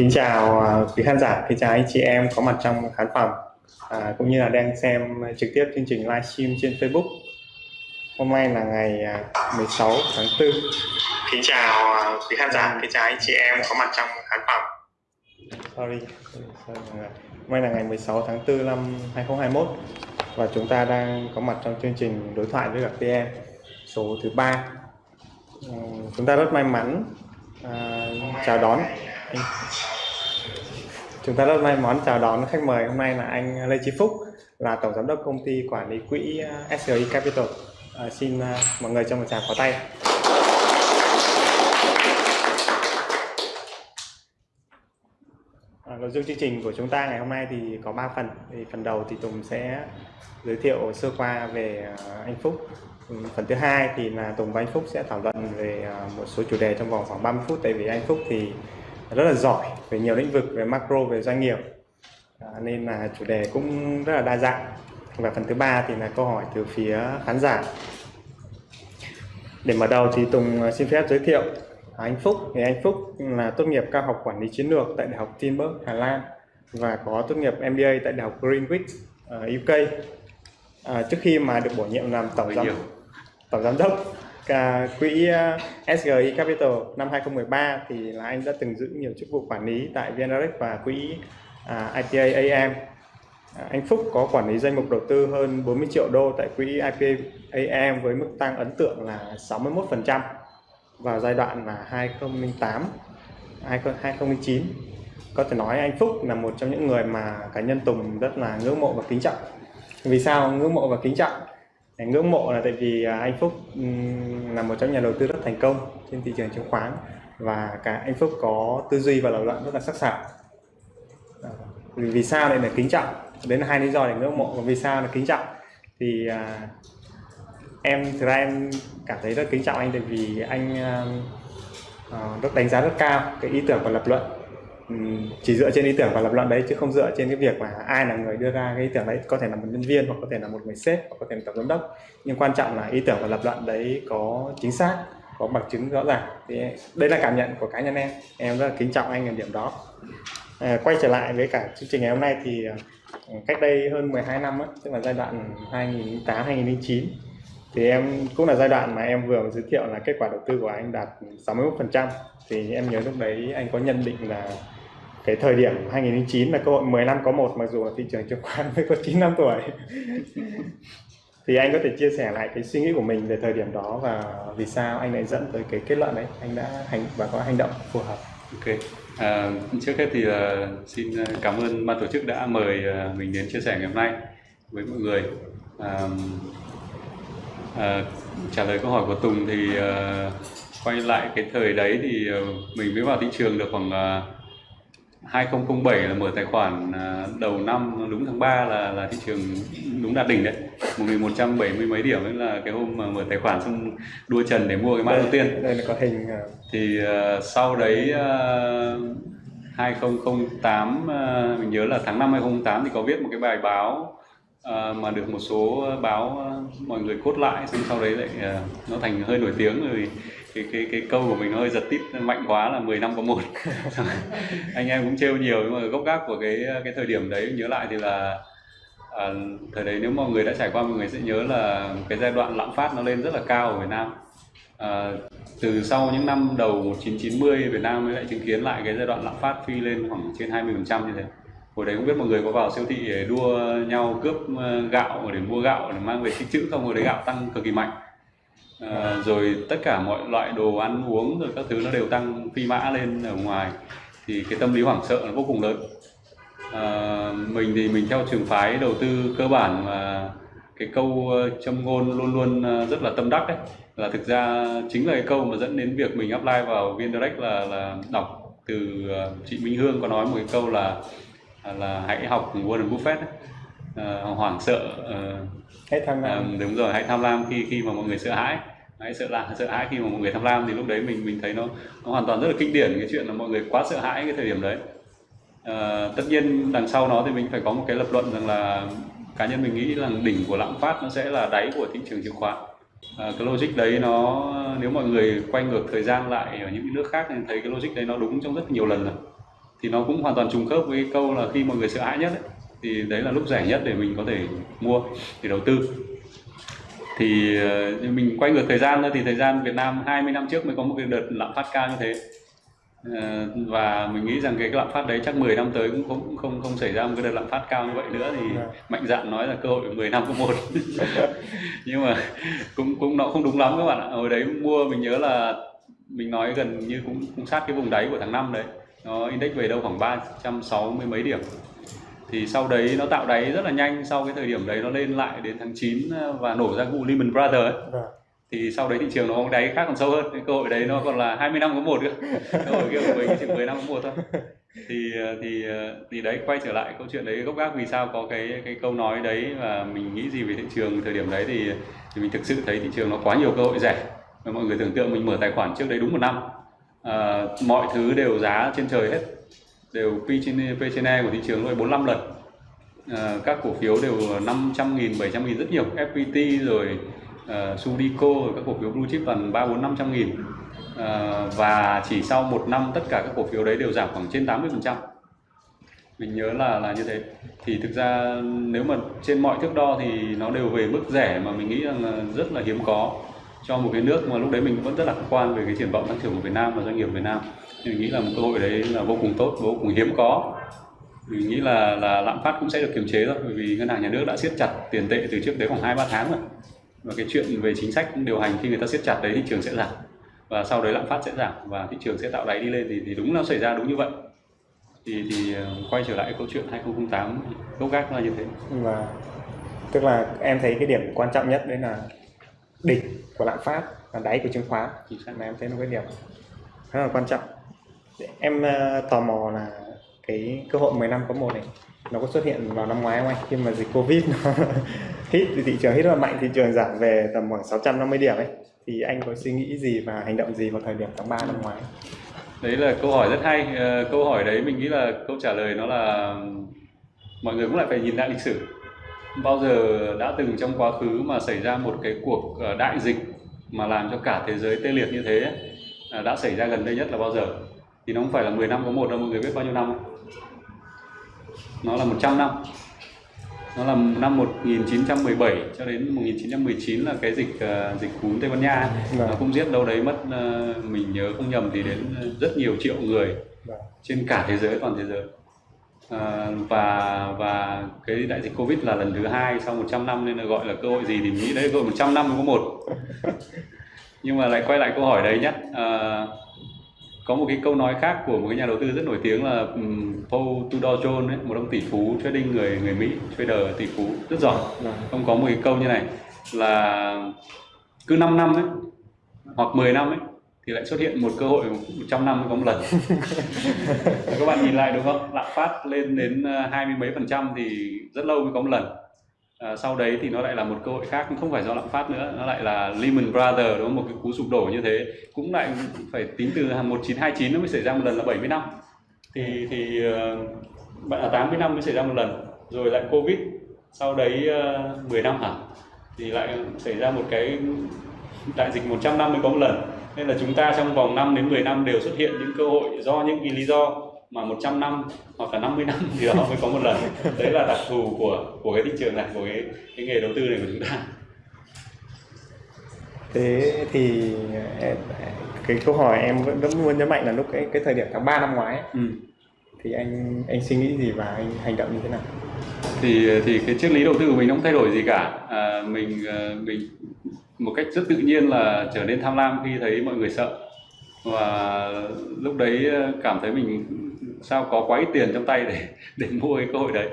Kính chào à, quý khán giả, kính chào anh chị em có mặt trong khán phòng à, cũng như là đang xem trực tiếp chương trình livestream trên Facebook. Hôm nay là ngày à, 16 tháng 4. Kính chào à, quý khán giả, kính chào anh chị em có mặt trong khán phòng. Sorry. Hôm nay là ngày 16 tháng 4 năm 2021 và chúng ta đang có mặt trong chương trình đối thoại với gặp PM số thứ ba. Chúng ta rất may mắn à, chào đón chúng ta rất may mắn chào đón khách mời hôm nay là anh Lê Chí Phúc là tổng giám đốc công ty quản lý quỹ ờ, SRI Capital. À, xin ờ, mọi người cho một tràng pháo tay. À, nội dung chương trình của chúng ta ngày hôm nay thì có 3 phần. Thì phần đầu thì Tùng sẽ giới thiệu sơ qua về anh Phúc. Ừ, phần thứ hai thì là Tùng và anh Phúc sẽ thảo luận về một số chủ đề trong vòng khoảng 30 phút. Tại vì anh Phúc thì rất là giỏi về nhiều lĩnh vực về macro về doanh nghiệp. À, nên là chủ đề cũng rất là đa dạng. Và phần thứ ba thì là câu hỏi từ phía khán giả. Để mở đầu thì Tùng xin phép giới thiệu. Anh Phúc. Thì anh Phúc là tốt nghiệp cao học quản lý chiến lược tại Đại học Tilburg Hà Lan và có tốt nghiệp MBA tại Đại học Greenwich ở UK à, trước khi mà được bổ nhiệm làm tổng giám tổng giám đốc quỹ ờ, SGI Capital năm 2013 thì là anh đã từng giữ nhiều chức vụ quản lý tại VNRX và quỹ à, IPA AM. À, anh Phúc có quản lý danh mục đầu tư hơn 40 triệu đô tại quỹ IPA AM với mức tăng ấn tượng là 61% vào giai đoạn là 2008 2009. Có thể nói anh Phúc là một trong những người mà cá nhân Tùng rất là ngưỡng mộ và kính trọng. Vì sao ngưỡng mộ và kính trọng? Ngưỡng mộ là tại vì à, anh Phúc là một trong nhà đầu tư rất thành công trên thị trường chứng khoán và cả anh Phúc có tư duy và lập luận rất là sắc sảo. À, vì sao lại là kính trọng? Đến hai lý do để ngưỡng mộ. Và vì sao là kính trọng? Thì à, em thực ra em cảm thấy rất kính trọng anh tại vì anh à, ờ, uh, rất đánh giá rất cao cái ý tưởng và lập luận Ừ, chỉ dựa trên ý tưởng và lập luận đấy chứ không dựa trên cái việc là ai là người đưa ra cái ý tưởng đấy. Có thể là một nhân viên hoặc có thể là một người sếp hoặc có thể là tổng giám đốc. Nhưng quan trọng là ý tưởng và lập luận đấy có chính xác có bằng chứng rõ ràng. Thì đây là cảm nhận của cá nhân em. Em rất là kính trọng anh ở điểm đó. À, quay trở lại với cả chương trình ngày hôm nay thì à, cách đây hơn 12 năm á, tức là giai đoạn 2008 2009 thì em cũng là giai đoạn mà em vừa giới thiệu là kết quả đầu tư của anh đạt 61% thì em nhớ lúc đấy anh có nhận định là cái thời điểm 2009 là cơ hội 10 năm có một mặc dù là thị trường chứng khoán mới có 9 năm tuổi. Thì anh có thể chia sẻ lại cái suy nghĩ của mình về thời điểm đó và vì sao anh lại dẫn tới cái kết luận đấy anh đã hành và có hành động phù hợp. Ok. À, trước hết thì uh, xin cảm ơn ban tổ chức đã mời uh, mình đến chia sẻ ngày hôm nay với mọi người. Uh, uh, trả lời câu hỏi của Tùng thì uh, quay lại cái thời đấy thì uh, mình mới vào thị trường được khoảng uh, 2007 là mở tài khoản à, đầu năm đúng tháng 3 là là thị trường đúng đạt đỉnh đấy. 1170 mấy điểm ấy là cái hôm mà mở tài khoản xong đua trần để mua cái mã đầu tiên. đây là có hình à. thì uh, sau đấy uh, 2008 uh, mình nhớ là tháng 5 2008 thì có viết một cái bài báo uh, mà được một số báo uh, mọi người cốt lại xong sau đấy lại uh, nó thành hơi nổi tiếng rồi cái cái cái câu của mình hơi giật tít mạnh quá là 10 năm có một. Anh em cũng trêu nhiều nhưng mà gốc gác của cái cái thời điểm đấy nhớ lại thì là à, thời đấy nếu mọi người đã trải qua mọi người sẽ nhớ là cái giai đoạn lạm phát nó lên rất là cao ở Việt Nam. À, từ sau những năm đầu 1990 Việt Nam mới lại chứng kiến lại cái giai đoạn lạm phát phi lên khoảng trên 20 phần trăm như thế. Hồi đấy không biết mọi người có vào siêu thị để đua nhau cướp ờ, gạo để mua gạo để mang về tích trữ không? Hồi đấy gạo tăng cực kỳ mạnh à, rồi tất cả mọi loại đồ ăn uống rồi các thứ nó đều tăng phi mã lên ở ngoài. Thì cái tâm lý hoảng sợ nó vô cùng lớn. À, mình thì mình theo trường phái đầu tư cơ bản mà cái câu ờ, châm ngôn luôn luôn rất là tâm đắc đấy là thực ra chính là cái câu mà dẫn đến việc mình apply vào viên direct là là đọc từ chị Minh Hương có nói một cái câu là là hãy học Warren Buffett ấy. À, hoảng sợ uh, hãy tham lam. À, đúng rồi hãy tham lam khi khi mà mọi người sợ hãi Đấy, sợ là sợ hãi khi mà mọi người tham lam thì lúc đấy mình mình thấy nó nó hoàn toàn rất là kinh điển cái chuyện là mọi người quá sợ hãi cái thời điểm đấy. À, tất nhiên đằng sau nó thì mình phải có một cái lập luận rằng là cá nhân mình nghĩ là đỉnh của lạm phát nó sẽ là đáy của thị trường chứng khoán. À, cái logic đấy nó nếu mọi người quay ngược thời gian lại ở những nước khác thì thấy cái logic đấy nó đúng trong rất nhiều lần rồi. Thì nó cũng hoàn toàn trùng khớp với câu là khi mọi người sợ hãi nhất ấy, thì đấy là lúc rẻ nhất để mình có thể mua để đầu tư thì ờ, mình quay ngược thời gian nữa thì thời gian Việt Nam 20 năm trước mới có một cái đợt lạm phát cao như thế. Ờ, và mình nghĩ rằng cái lạm phát đấy chắc 10 năm tới cũng không không không xảy ra một cái đợt lạm phát cao như vậy nữa. Thì Vâng. mạnh dạn nói là cơ hội 10 năm có một. Nhưng mà cũng cũng nó không đúng lắm các bạn ạ. Hồi đấy mua mình nhớ là mình nói gần như cũng cũng sát cái vùng đáy của tháng 5 đấy. Nó index về đâu khoảng 360 mấy điểm thì sau đấy nó tạo đáy rất là nhanh sau cái thời điểm đấy nó lên lại đến tháng 9 và nổ ra vụ Lehman Brothers ấy. Vâng. thì sau đấy thị trường nó có đáy khác còn sâu hơn cái cơ hội đấy nó còn là 20 năm có một cơ. Cơ hội kia của mình chỉ 10 năm có một thôi. Thì thì thì đấy quay trở lại câu chuyện đấy gốc gác vì sao có cái cái câu nói đấy và mình nghĩ gì về thị trường thời điểm đấy thì, thì mình thực sự thấy thị trường nó quá nhiều cơ hội rẻ. Và mọi người tưởng tượng mình mở tài khoản trước đấy đúng một năm à, mọi thứ đều giá trên trời hết đều P trên P trên E của thị trường rồi 45 lần. À, các cổ phiếu đều 500 nghìn 700 nghìn rất nhiều. FPT rồi ờ, uh, Sudico rồi các cổ phiếu blue chip toàn 3 4 500 nghìn. Ờ, và chỉ sau một năm tất cả các cổ phiếu đấy đều giảm khoảng trên 80 phần trăm. Mình nhớ là là như thế. Thì thực ra nếu mà trên mọi thước đo thì nó đều về mức rẻ mà mình nghĩ rằng là rất là hiếm có cho một cái nước mà lúc đấy mình vẫn rất lạc quan về cái triển vọng tăng trưởng của Việt Nam và doanh nghiệp Việt Nam. Thì mình nghĩ là một cơ hội đấy là vô cùng tốt vô cùng hiếm có. Mình nghĩ là là lạm phát cũng sẽ được kiềm chế thôi bởi vì ngân hàng nhà nước đã siết chặt tiền tệ từ trước đấy khoảng hai ba tháng rồi. Và cái chuyện về chính sách điều hành khi người ta siết chặt đấy thị trường sẽ giảm. Và sau đấy lạm phát sẽ giảm và thị trường sẽ tạo đáy đi lên thì, thì đúng nó xảy ra đúng như vậy. Thì thì ờ, quay trở lại câu chuyện 2008 gốc gác là như thế. Và tức là em thấy cái điểm quan trọng nhất đấy là đỉnh của lạm phát và đáy của chứng khoán. Xác. Là em thấy nó cái điểm rất là quan trọng. Em ờ, tò mò là cái cơ hội 10 năm có một này nó có xuất hiện vào năm ngoái không anh? Khi mà dịch covid nó hit thì thị trường hit rất là mạnh thị trường giảm về tầm khoảng 650 điểm ấy. Thì anh có suy nghĩ gì và hành động gì vào thời điểm tháng 3 năm ngoái? Đấy là câu hỏi rất hay. Ờ, câu hỏi đấy mình nghĩ là câu trả lời nó là mọi người cũng lại phải nhìn lại lịch sử bao giờ đã từng trong quá khứ mà xảy ra một cái cuộc ờ, đại dịch mà làm cho cả thế giới tê liệt như thế ấy, à, đã xảy ra gần đây nhất là bao giờ thì nó không phải là 10 năm có một đâu mọi người biết bao nhiêu năm không? nó là 100 năm nó là năm 1917 cho đến 1919 là cái dịch ờ, dịch cúm Tây Ban Nha ấy. Vâng. nó cũng giết đâu đấy mất ờ, mình nhớ không nhầm thì đến rất nhiều triệu người Vâng. trên cả thế giới toàn thế giới à, và và cái đại dịch covid là lần thứ hai sau 100 năm nên là gọi là cơ hội gì thì mình nghĩ đấy cơ hội 100 năm mới có một. Nhưng mà lại quay lại câu hỏi đấy nhé à, có một cái câu nói khác của một cái nhà đầu tư rất nổi tiếng là um, Paul Tudor Jones ấy, một ông tỷ phú trading người người Mỹ trader tỷ phú. Rất giỏi. Vâng. ông có một cái câu như này là cứ 5 năm ấy hoặc 10 năm ấy thì lại xuất hiện một cơ hội 100 năm mới có một lần. Các bạn nhìn lại đúng không? Lạm phát lên đến ờ, hai mươi mấy phần trăm thì rất lâu mới có một lần. À, sau đấy thì nó lại là một cơ hội khác không phải do lạm phát nữa nó lại là Lehman Brothers đúng không? Một cái cú sụp đổ như thế. Cũng lại phải tính từ 1929 nó mới xảy ra một lần là 70 năm. Thì thì ờ, bạn là 80 năm mới xảy ra một lần. Rồi lại Covid. Sau đấy ờ, 10 năm hẳn thì lại xảy ra một cái đại dịch 100 năm mới có một lần nên là chúng ta trong vòng 5 đến 10 năm đều xuất hiện những cơ hội do những cái lý do mà 100 năm hoặc là 50 năm thì đó mới có một lần. Đấy là đặc thù của của cái thị trường này của cái, cái nghề đầu tư này của chúng ta. Thế thì em, cái câu hỏi em vẫn vẫn muốn nhấn mạnh là lúc cái cái thời điểm tháng 3 năm ngoái ấy, ừ. thì anh anh suy nghĩ gì và anh hành động như thế nào? Thì thì cái triết lý đầu tư của mình không thay đổi gì cả. À, mình ờ, mình một cách rất tự nhiên là trở nên tham lam khi thấy mọi người sợ. Và lúc đấy ờ, cảm thấy mình sao có quá ít tiền trong tay để để mua cái cơ hội đấy.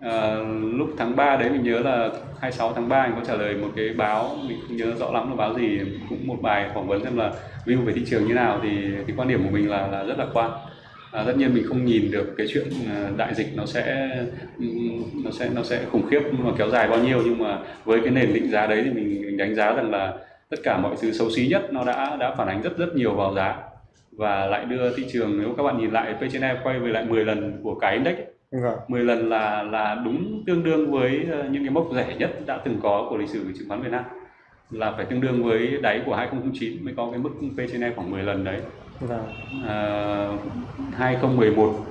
À, lúc tháng 3 đấy mình nhớ là 26 tháng 3 mình có trả lời một cái báo mình không nhớ rõ lắm là báo gì cũng một bài phỏng vấn xem là view về thị trường như nào thì cái quan điểm của mình là là rất lạc quan à, tất nhiên mình không nhìn được cái chuyện à, đại dịch nó sẽ ừm, nó sẽ nó sẽ khủng khiếp mà kéo dài bao nhiêu nhưng mà với cái nền định giá đấy thì mình, mình đánh giá rằng là tất cả mọi thứ xấu xí nhất nó đã đã phản ánh rất rất nhiều vào giá. Và lại đưa thị trường nếu các bạn nhìn lại P/E quay về lại 10 lần của cái index ấy, vâng 10 lần là là đúng tương đương với ờ, những cái mốc rẻ nhất đã từng có của lịch sử chứng khoán Việt Nam. Là phải tương đương với đáy của 2009 mới có cái mức P trên E khoảng 10 lần đấy. Vâng. À, 2011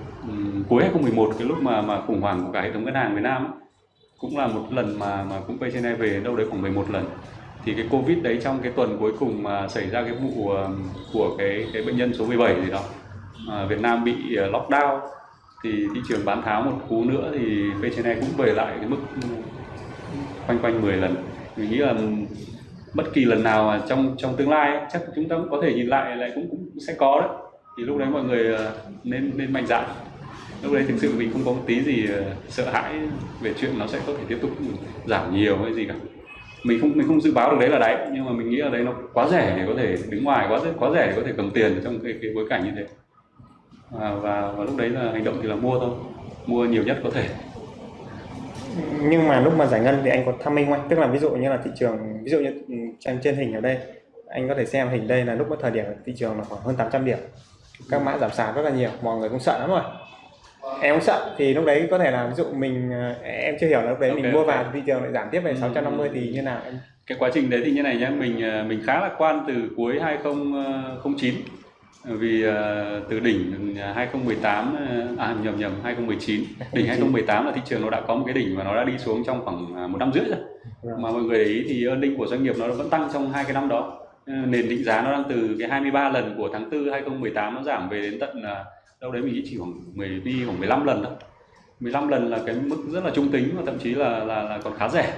cuối 2011 cái lúc mà mà khủng hoảng của cả hệ thống ngân hàng Việt Nam ấy, cũng là một lần mà mà cũng P trên về đâu đấy khoảng 11 lần. Thì cái Covid đấy trong cái tuần cuối cùng mà xảy ra cái vụ của của cái cái bệnh nhân số 17 gì đó à, Việt Nam bị à, lockdown thì thị trường bán tháo một cú nữa thì P cũng về lại cái mức quanh quanh 10 lần mình nghĩ là bất kỳ lần nào mà trong trong tương lai ấy, chắc chúng ta cũng có thể nhìn lại lại cũng cũng sẽ có đấy. Thì lúc đấy mọi người ờ, nên nên mạnh dạn. Lúc đấy thực sự mình không có một tí gì ờ, sợ hãi về chuyện nó sẽ có thể tiếp tục giảm nhiều hay gì cả. Mình không mình không dự báo được đấy là đáy nhưng mà mình nghĩ là đấy nó quá rẻ để có thể đứng ngoài quá quá rẻ để có thể cầm tiền trong cái, cái bối cảnh như thế. Và, và và lúc đấy là hành động thì là mua thôi. Mua nhiều nhất có thể nhưng mà lúc mà giải ngân thì anh có tham minh không tức là ví dụ như là thị trường ví dụ như ừ, trên trên hình ở đây anh có thể xem hình đây là lúc cái thời điểm thị trường là khoảng hơn 800 điểm. Các mã giảm sàn rất là nhiều mọi người cũng sợ lắm rồi. Em cũng sợ thì lúc đấy có thể là ví dụ mình ờ, em chưa hiểu là lúc đấy Ok, mình mua ok. vào thị trường lại giảm tiếp về Ừ. 650 thì như nào em cái quá trình đấy thì như này nhé mình ờ, mình khá lạc quan từ cuối 2009 vì ờ, từ đỉnh 2018 ờ, à nhầm nhầm 2019 đỉnh 2018 là thị trường nó đã có một cái đỉnh và nó đã đi xuống trong khoảng à, một năm rưỡi rồi. Vâng. mà mọi người để ý thì earning của doanh nghiệp nó vẫn tăng trong hai cái năm đó. Ờ, nền định giá nó đang từ cái 23 lần của tháng 4 2018 nó giảm về đến tận à, đâu đấy mình chỉ khoảng 10 pi khoảng 15 lần thôi. 15 lần là cái mức rất là trung tính và thậm chí là là, là còn khá rẻ.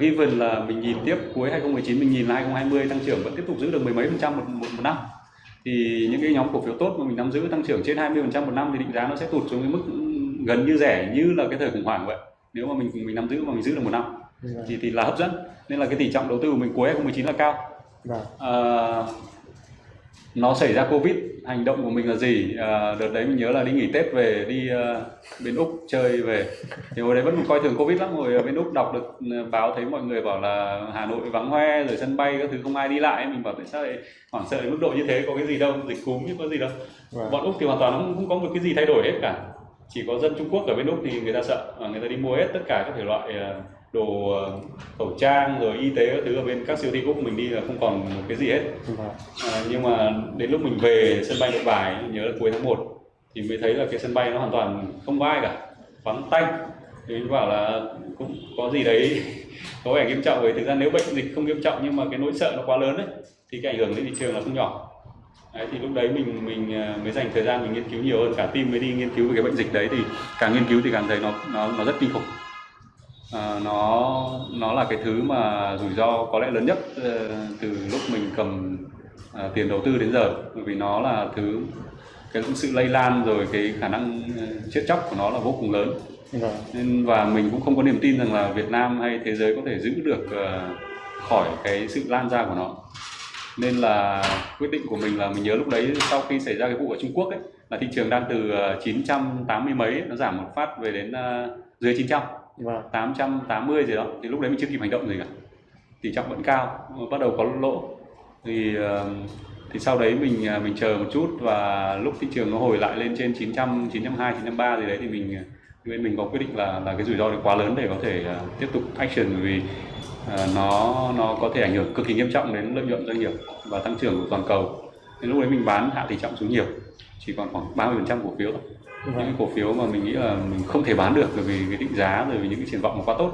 Given là mình nhìn tiếp cuối 2019 mình nhìn là 2020 tăng trưởng vẫn tiếp tục giữ được mười mấy phần trăm một, một, một năm thì những cái nhóm cổ phiếu tốt mà mình nắm giữ tăng trưởng trên 20 phần trăm một năm thì định giá nó sẽ tụt xuống cái mức gần như rẻ như là cái thời khủng hoảng vậy nếu mà mình mình nắm giữ mà mình giữ được một năm Vâng. thì thì là hấp dẫn nên là cái tỷ trọng đầu tư của mình cuối 2019 là cao Vâng. à, nó xảy ra covid hành động của mình là gì? À, đợt đấy mình nhớ là đi nghỉ tết về đi à, bên úc chơi về. Thì hồi đấy vẫn còn coi thường covid lắm rồi ở bên úc đọc được à, báo thấy mọi người bảo là hà nội vắng hoe rồi sân bay các thứ không ai đi lại mình bảo tại sao lại hoảng sợ đến mức độ như thế có cái gì đâu dịch cúm chứ có gì đâu. Vâng. bọn úc thì hoàn toàn không, không có một cái gì thay đổi hết cả. Chỉ có dân trung quốc ở bên úc thì người ta sợ và người ta đi mua hết tất cả các thể loại à, đồ à, khẩu trang rồi y tế các thứ ở bên các siêu thị úc mình đi là không còn một cái gì hết. À, nhưng mà đến lúc mình về sân bay Nội Bài nhớ là cuối tháng 1 thì mới thấy là cái sân bay nó hoàn toàn không có ai cả vắng tanh. Thì mình bảo là cũng có gì đấy có vẻ nghiêm trọng bởi thực ra nếu bệnh dịch không nghiêm trọng nhưng mà cái nỗi sợ nó quá lớn đấy thì cái ảnh hưởng đến thị trường là không nhỏ. Đấy, thì lúc đấy mình mình à, mới dành thời gian mình nghiên cứu nhiều hơn. Cả team mới đi nghiên cứu về cái bệnh dịch đấy thì càng nghiên cứu thì càng thấy nó nó nó rất kinh khủng à, nó nó là cái thứ mà rủi ro có lẽ lớn nhất ờ, từ lúc mình cầm à, tiền đầu tư đến giờ. Bởi vì nó là thứ cái sự lây lan rồi cái khả năng chết chóc của nó là vô cùng lớn. Vâng. nên và mình cũng không có niềm tin rằng là Việt Nam hay thế giới có thể giữ được ờ, khỏi cái sự lan ra của nó. Nên là quyết định của mình là mình nhớ lúc đấy sau khi xảy ra cái vụ ở Trung Quốc ấy là thị trường đang từ ờ, 980 mấy nó giảm một phát về đến ờ, dưới 900 Vâng. vâng. 880 gì đó, thì lúc đấy mình chưa kịp hành động gì cả. Tỷ trọng vẫn cao, bắt đầu có lỗ. Thì thì sau đấy mình à, mình chờ một chút và lúc thị trường nó hồi lại lên trên 900 920 930 gì đấy thì mình à, bên mình có quyết định là là cái rủi ro này quá lớn để có thể à, tiếp tục action bởi vì nó nó có thể ảnh hưởng cực kỳ nghiêm trọng đến lợi nhuận doanh nghiệp và tăng trưởng của toàn cầu. Nên lúc đấy mình bán hạ tỷ trọng xuống nhiều, chỉ còn khoảng 30% cổ phiếu thôi. Vâng. những cái cổ phiếu mà mình nghĩ là mình không thể bán được bởi vì cái định giá rồi vì những cái triển vọng nó quá tốt,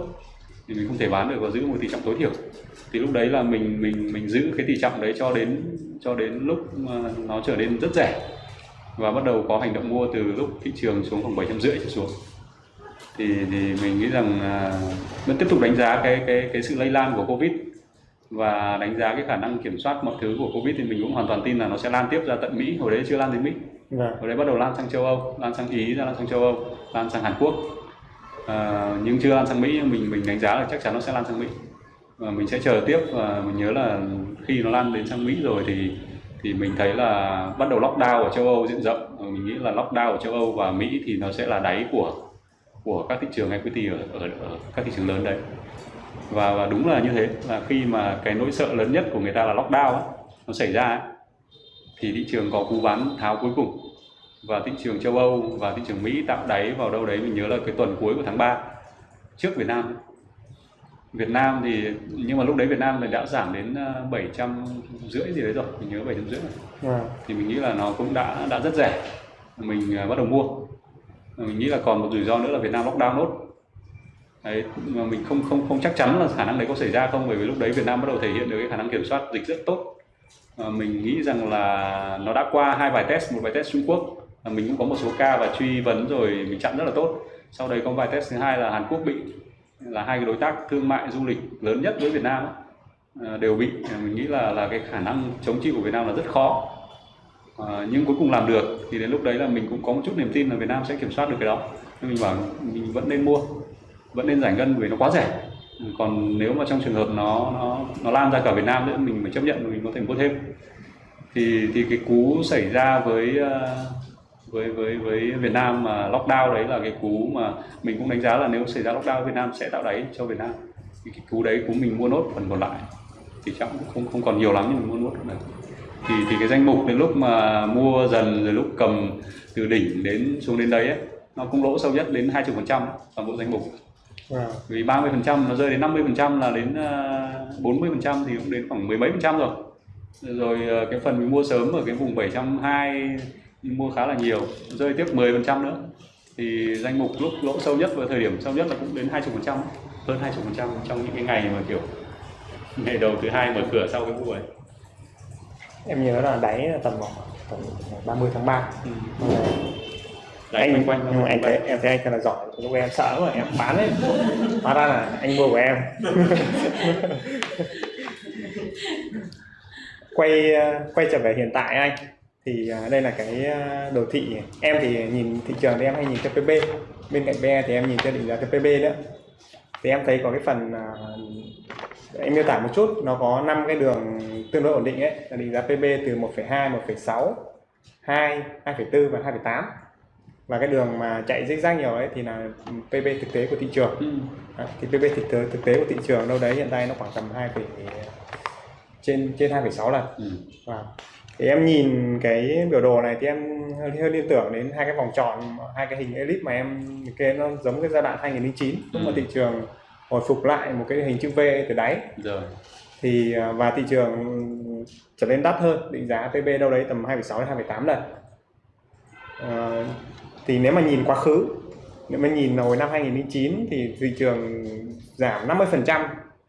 thì mình không thể bán được và giữ một tỷ trọng tối thiểu. Thì lúc đấy là mình mình mình giữ cái tỷ trọng đấy cho đến cho đến lúc nó trở nên rất rẻ và bắt đầu có hành động mua từ lúc thị trường xuống khoảng bảy trăm rưỡi trở xuống. Thì thì mình nghĩ rằng vẫn tiếp tục đánh giá cái cái cái sự lây lan của covid và đánh giá cái khả năng kiểm soát mọi thứ của covid thì mình cũng hoàn toàn tin là nó sẽ lan tiếp ra tận mỹ. Hồi đấy chưa lan đến mỹ. Vâng. Hồi đấy bắt đầu lan sang châu Âu, lan sang Ý, ra lan sang châu Âu, lan sang Hàn Quốc. À, nhưng chưa lan sang Mỹ, nhưng mình mình đánh giá là chắc chắn nó sẽ lan sang Mỹ. Và mình sẽ chờ tiếp và mình nhớ là khi nó lan đến sang Mỹ rồi thì thì mình thấy là bắt đầu lockdown ở châu Âu diện rộng. Và mình nghĩ là lockdown ở châu Âu và Mỹ thì nó sẽ là đáy của của các thị trường equity ở, ở, ở các thị trường lớn đấy. Và, và đúng là như thế là khi mà cái nỗi sợ lớn nhất của người ta là lockdown ấy, nó xảy ra ấy, thì thị trường có cú bán tháo cuối cùng. Và thị trường châu Âu và thị trường Mỹ tạo đáy vào đâu đấy mình nhớ là cái tuần cuối của tháng 3 trước Việt Nam. Việt Nam thì nhưng mà lúc đấy Việt Nam thì đã giảm đến ờ, 700 rưỡi gì đấy rồi mình nhớ 700 rưỡi rồi. Vâng. thì mình nghĩ là nó cũng đã đã rất rẻ. Mình ờ, bắt đầu mua. Mình nghĩ là còn một rủi ro nữa là Việt Nam lockdown nốt. Đấy mà mình không không không chắc chắn là khả năng đấy có xảy ra không bởi vì lúc đấy Việt Nam bắt đầu thể hiện được cái khả năng kiểm soát dịch rất tốt Ờ, mình nghĩ rằng là nó đã qua hai bài test một bài test Trung Quốc. Là mình cũng có một số ca và truy vấn rồi mình chặn rất là tốt. Sau đấy có bài test thứ hai là Hàn Quốc bị là hai cái đối tác thương mại du lịch lớn nhất với Việt Nam ờ, đều bị. Mình nghĩ là là cái khả năng chống chịu của Việt Nam là rất khó. À, nhưng cuối cùng làm được thì đến lúc đấy là mình cũng có một chút niềm tin là Việt Nam sẽ kiểm soát được cái đó. Nên mình bảo mình vẫn nên mua vẫn nên giải ngân vì nó quá rẻ còn nếu mà trong trường hợp nó nó nó lan ra cả Việt Nam nữa mình phải chấp nhận mình có thể mua thêm. Thì thì cái cú xảy ra với ờ, với với với Việt Nam mà lockdown đấy là cái cú mà mình cũng đánh giá là nếu xảy ra lockdown Việt Nam sẽ tạo đáy cho Việt Nam. Thì cái cú đấy cú mình mua nốt phần còn lại. Thì chắc cũng không không còn nhiều lắm nhưng mình mua nốt này. Thì thì cái danh mục đến lúc mà mua dần rồi lúc cầm từ đỉnh đến xuống đến đấy ấy, nó cũng lỗ sâu nhất đến 20% toàn bộ danh mục. Vâng. vì 30% nó rơi đến 50% là đến ờ, 40% thì cũng đến khoảng mười mấy phần trăm rồi rồi ờ, cái phần mình mua sớm ở cái vùng 720 mình mua khá là nhiều rơi tiếp 10% nữa thì danh mục lúc lỗ sâu nhất và thời điểm sâu nhất là cũng đến 20% hơn 20% trong những cái ngày mà kiểu ngày đầu thứ hai mở cửa sau cái vụ ấy Em nhớ là đáy là tầm khoảng tầm 30 tháng 3 ừ. Vâng. Đấy, anh quanh quanh nhưng mà anh thấy em thấy anh thật là giỏi. Lúc em sợ mà em bán ấy. Hóa ra là anh mua của em. Quay quay trở về hiện tại anh thì ờ, đây là cái ờ, đồ thị. Em thì nhìn thị trường thì em hay nhìn TPP bên cạnh PE thì em nhìn theo định giá TPP nữa. Thì em thấy có cái phần ờ, em miêu tả một chút nó có 5 cái đường tương đối ổn định ấy. Là định giá PB từ 1,2 1,6 2 2,4 và 2,8 và cái đường mà chạy zigzag nhiều ấy thì là PB thực tế của thị trường ừ. Đấy, thì PB thực tế thực tế của thị trường đâu đấy hiện tại nó khoảng tầm 2, phẩy- trên trên 2,6 lần Ừ. Vâng. Thì em nhìn cái biểu đồ này thì em hơi, hơi liên tưởng đến hai cái vòng tròn, hai cái hình elip mà em kê nó giống cái giai đoạn 2009 lúc mà Ừ. thị trường hồi phục lại một cái hình chữ V từ đáy rồi thì à, và thị trường trở nên đắt hơn định giá PB đâu đấy tầm 2,6 đến 2,8 lần Ờ, thì nếu mà nhìn quá khứ nếu mà nhìn hồi năm 2009 thì thị trường giảm 50%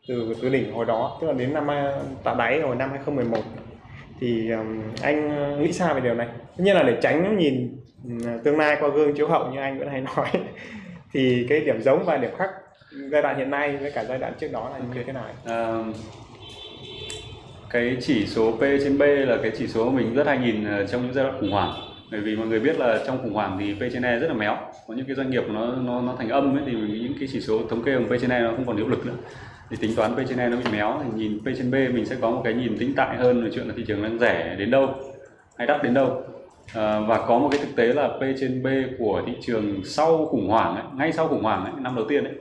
từ từ đỉnh hồi đó tức là đến năm tạo đáy hồi năm 2011 thì anh nghĩ sao về điều này? Tất nhiên là để tránh nhìn tương lai qua gương chiếu hậu như anh vẫn hay nói thì cái điểm giống và điểm khác giai đoạn hiện nay với cả giai đoạn trước đó là như thế nào? À, cái chỉ số P trên B là cái chỉ số mình rất hay nhìn ờ, trong những giai đoạn khủng hoảng bởi vì mọi người biết là trong khủng hoảng thì P trên E rất là méo. Có những cái doanh nghiệp nó nó nó thành âm ấy thì những cái chỉ số thống kê bằng P trên E nó không còn hiệu lực nữa. Thì tính toán P trên E nó bị méo thì nhìn P trên B mình sẽ có một cái nhìn tĩnh tại hơn về chuyện là thị trường đang rẻ đến đâu hay đắt đến đâu. À, và có một cái thực tế là P trên B của thị trường sau khủng hoảng ấy, ngay sau khủng hoảng ấy, năm đầu tiên ấy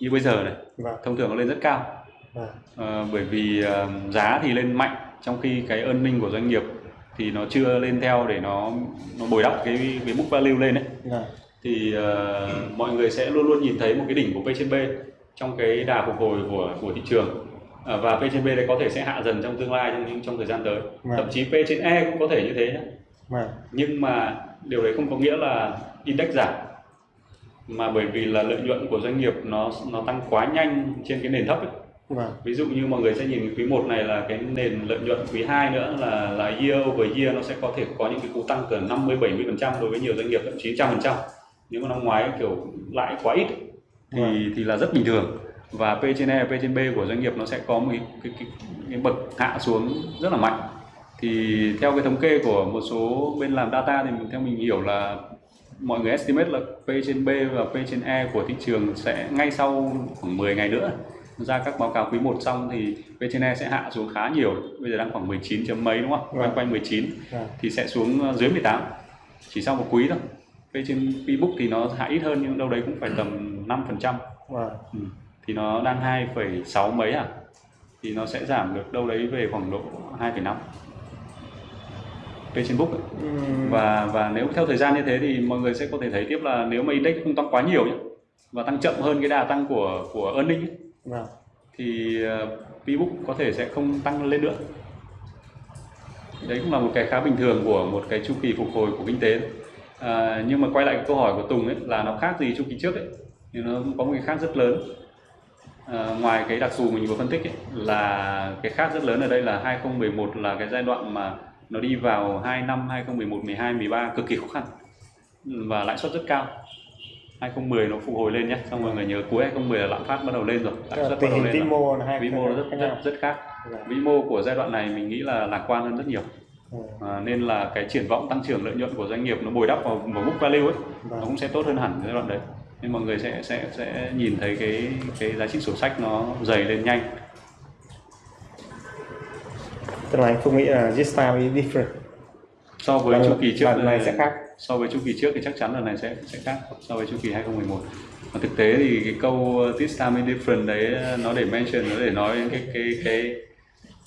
như bây giờ này vâng thông thường nó lên rất cao. Vâng Ờ, bởi vì ờ, giá thì lên mạnh trong khi cái earning của doanh nghiệp thì nó chưa lên theo để nó nó bồi đắp cái cái book value lên đấy vâng thì ờ, mọi người sẽ luôn luôn nhìn thấy một cái đỉnh của P trên B trong cái đà phục hồi của của thị trường. Ờ, và P trên B đấy có thể sẽ hạ dần trong tương lai trong trong thời gian tới. Vâng. thậm chí P trên E cũng có thể như thế nhé vâng nhưng mà điều đấy không có nghĩa là index giảm. Mà bởi vì là lợi nhuận của doanh nghiệp nó nó tăng quá nhanh trên cái nền thấp ấy. Vâng. Ví dụ như mọi người sẽ nhìn quý 1 này là cái nền lợi nhuận quý 2 nữa là là year over year nó sẽ có thể có những cái cú tăng từ 50 70 phần trăm đối với nhiều doanh nghiệp thậm chí trăm phần trăm. Nếu mà năm ngoái kiểu lãi quá ít thì Vâng. thì là rất bình thường. Và P trên E, P trên B của doanh nghiệp nó sẽ có một cái, cái, cái, cái bậc hạ xuống rất là mạnh. Thì theo cái thống kê của một số bên làm data thì mình, theo mình hiểu là mọi người estimate là P trên B và P trên E của thị trường sẽ ngay sau khoảng 10 ngày nữa ra các báo cáo quý 1 xong thì E sẽ hạ xuống khá nhiều. Bây giờ đang khoảng 19 chấm mấy đúng không quanh Vâng. quanh 19 vâng thì sẽ xuống ờ, dưới 18 chỉ sau một quý thôi. P trên Pbook thì nó hạ ít hơn nhưng đâu đấy cũng phải tầm 5 phần trăm. Vâng. Ừ. thì nó đang 2,6 mấy à? Thì nó sẽ giảm được đâu đấy về khoảng độ 2,5 P trên book ấy. Ừm, và và nếu theo thời gian như thế thì mọi người sẽ có thể thấy tiếp là nếu mà index không tăng quá nhiều nhé và tăng chậm hơn cái đà tăng của của earning ấy, vâng. Thì uh, có thể sẽ không tăng lên nữa. Đấy cũng là một cái khá bình thường của một cái chu kỳ phục hồi của kinh tế. À, nhưng mà quay lại câu hỏi của Tùng ấy là nó khác gì chu kỳ trước ấy? Thì nó có một cái khác rất lớn. À, ngoài cái đặc thù mình vừa phân tích ấy, là cái khác rất lớn ở đây là 2011 là cái giai đoạn mà nó đi vào 2 năm 2011, 12, 13 cực kỳ khó khăn và lãi suất rất cao. 2010 nó phục hồi lên nhé. Xong mọi người nhớ cuối 2010 là lạm phát bắt đầu lên rồi. Lãi suất bắt đầu lên vĩ mô là vĩ mô rất rất rất khác. Dạ. vĩ mô của giai đoạn này mình nghĩ là lạc quan hơn rất nhiều. Ừ. à, nên là cái triển vọng tăng trưởng lợi nhuận của doanh nghiệp nó bồi đắp vào, vào book value ấy Vâng. nó cũng sẽ tốt hơn hẳn giai đoạn đấy. Nên mọi người sẽ sẽ sẽ nhìn thấy cái cái giá trị sổ sách nó dày lên nhanh. Tức là anh không nghĩ là this time is different. So với chu kỳ trước này sẽ khác so với chu kỳ trước thì chắc chắn lần này sẽ sẽ khác. So với chu kỳ 2011 mà thực tế thì cái câu this time is different đấy nó để mention nó để nói đến cái cái cái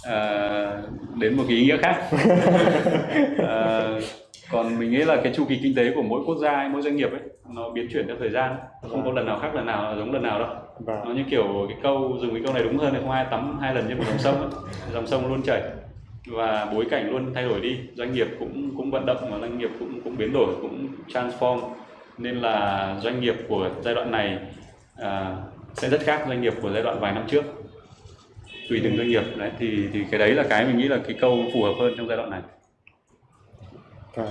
à, đến một cái ý nghĩa khác. À, còn mình nghĩ là cái chu kỳ kinh tế của mỗi quốc gia mỗi doanh nghiệp ấy nó biến chuyển theo thời gian. Nó không có lần nào khác lần nào giống lần nào đâu. Và nó như kiểu cái câu dùng cái câu này đúng hơn là không? Ai tắm hai lần trên một dòng sông ấy. dòng sông luôn chảy và bối cảnh luôn thay đổi đi. Doanh nghiệp cũng cũng vận động mà doanh nghiệp cũng cũng biến đổi cũng transform. Nên là doanh nghiệp của giai đoạn này à, sẽ rất khác doanh nghiệp của giai đoạn vài năm trước. Tùy từng doanh nghiệp đấy thì thì cái đấy là cái mình nghĩ là cái câu phù hợp hơn trong giai đoạn này. Và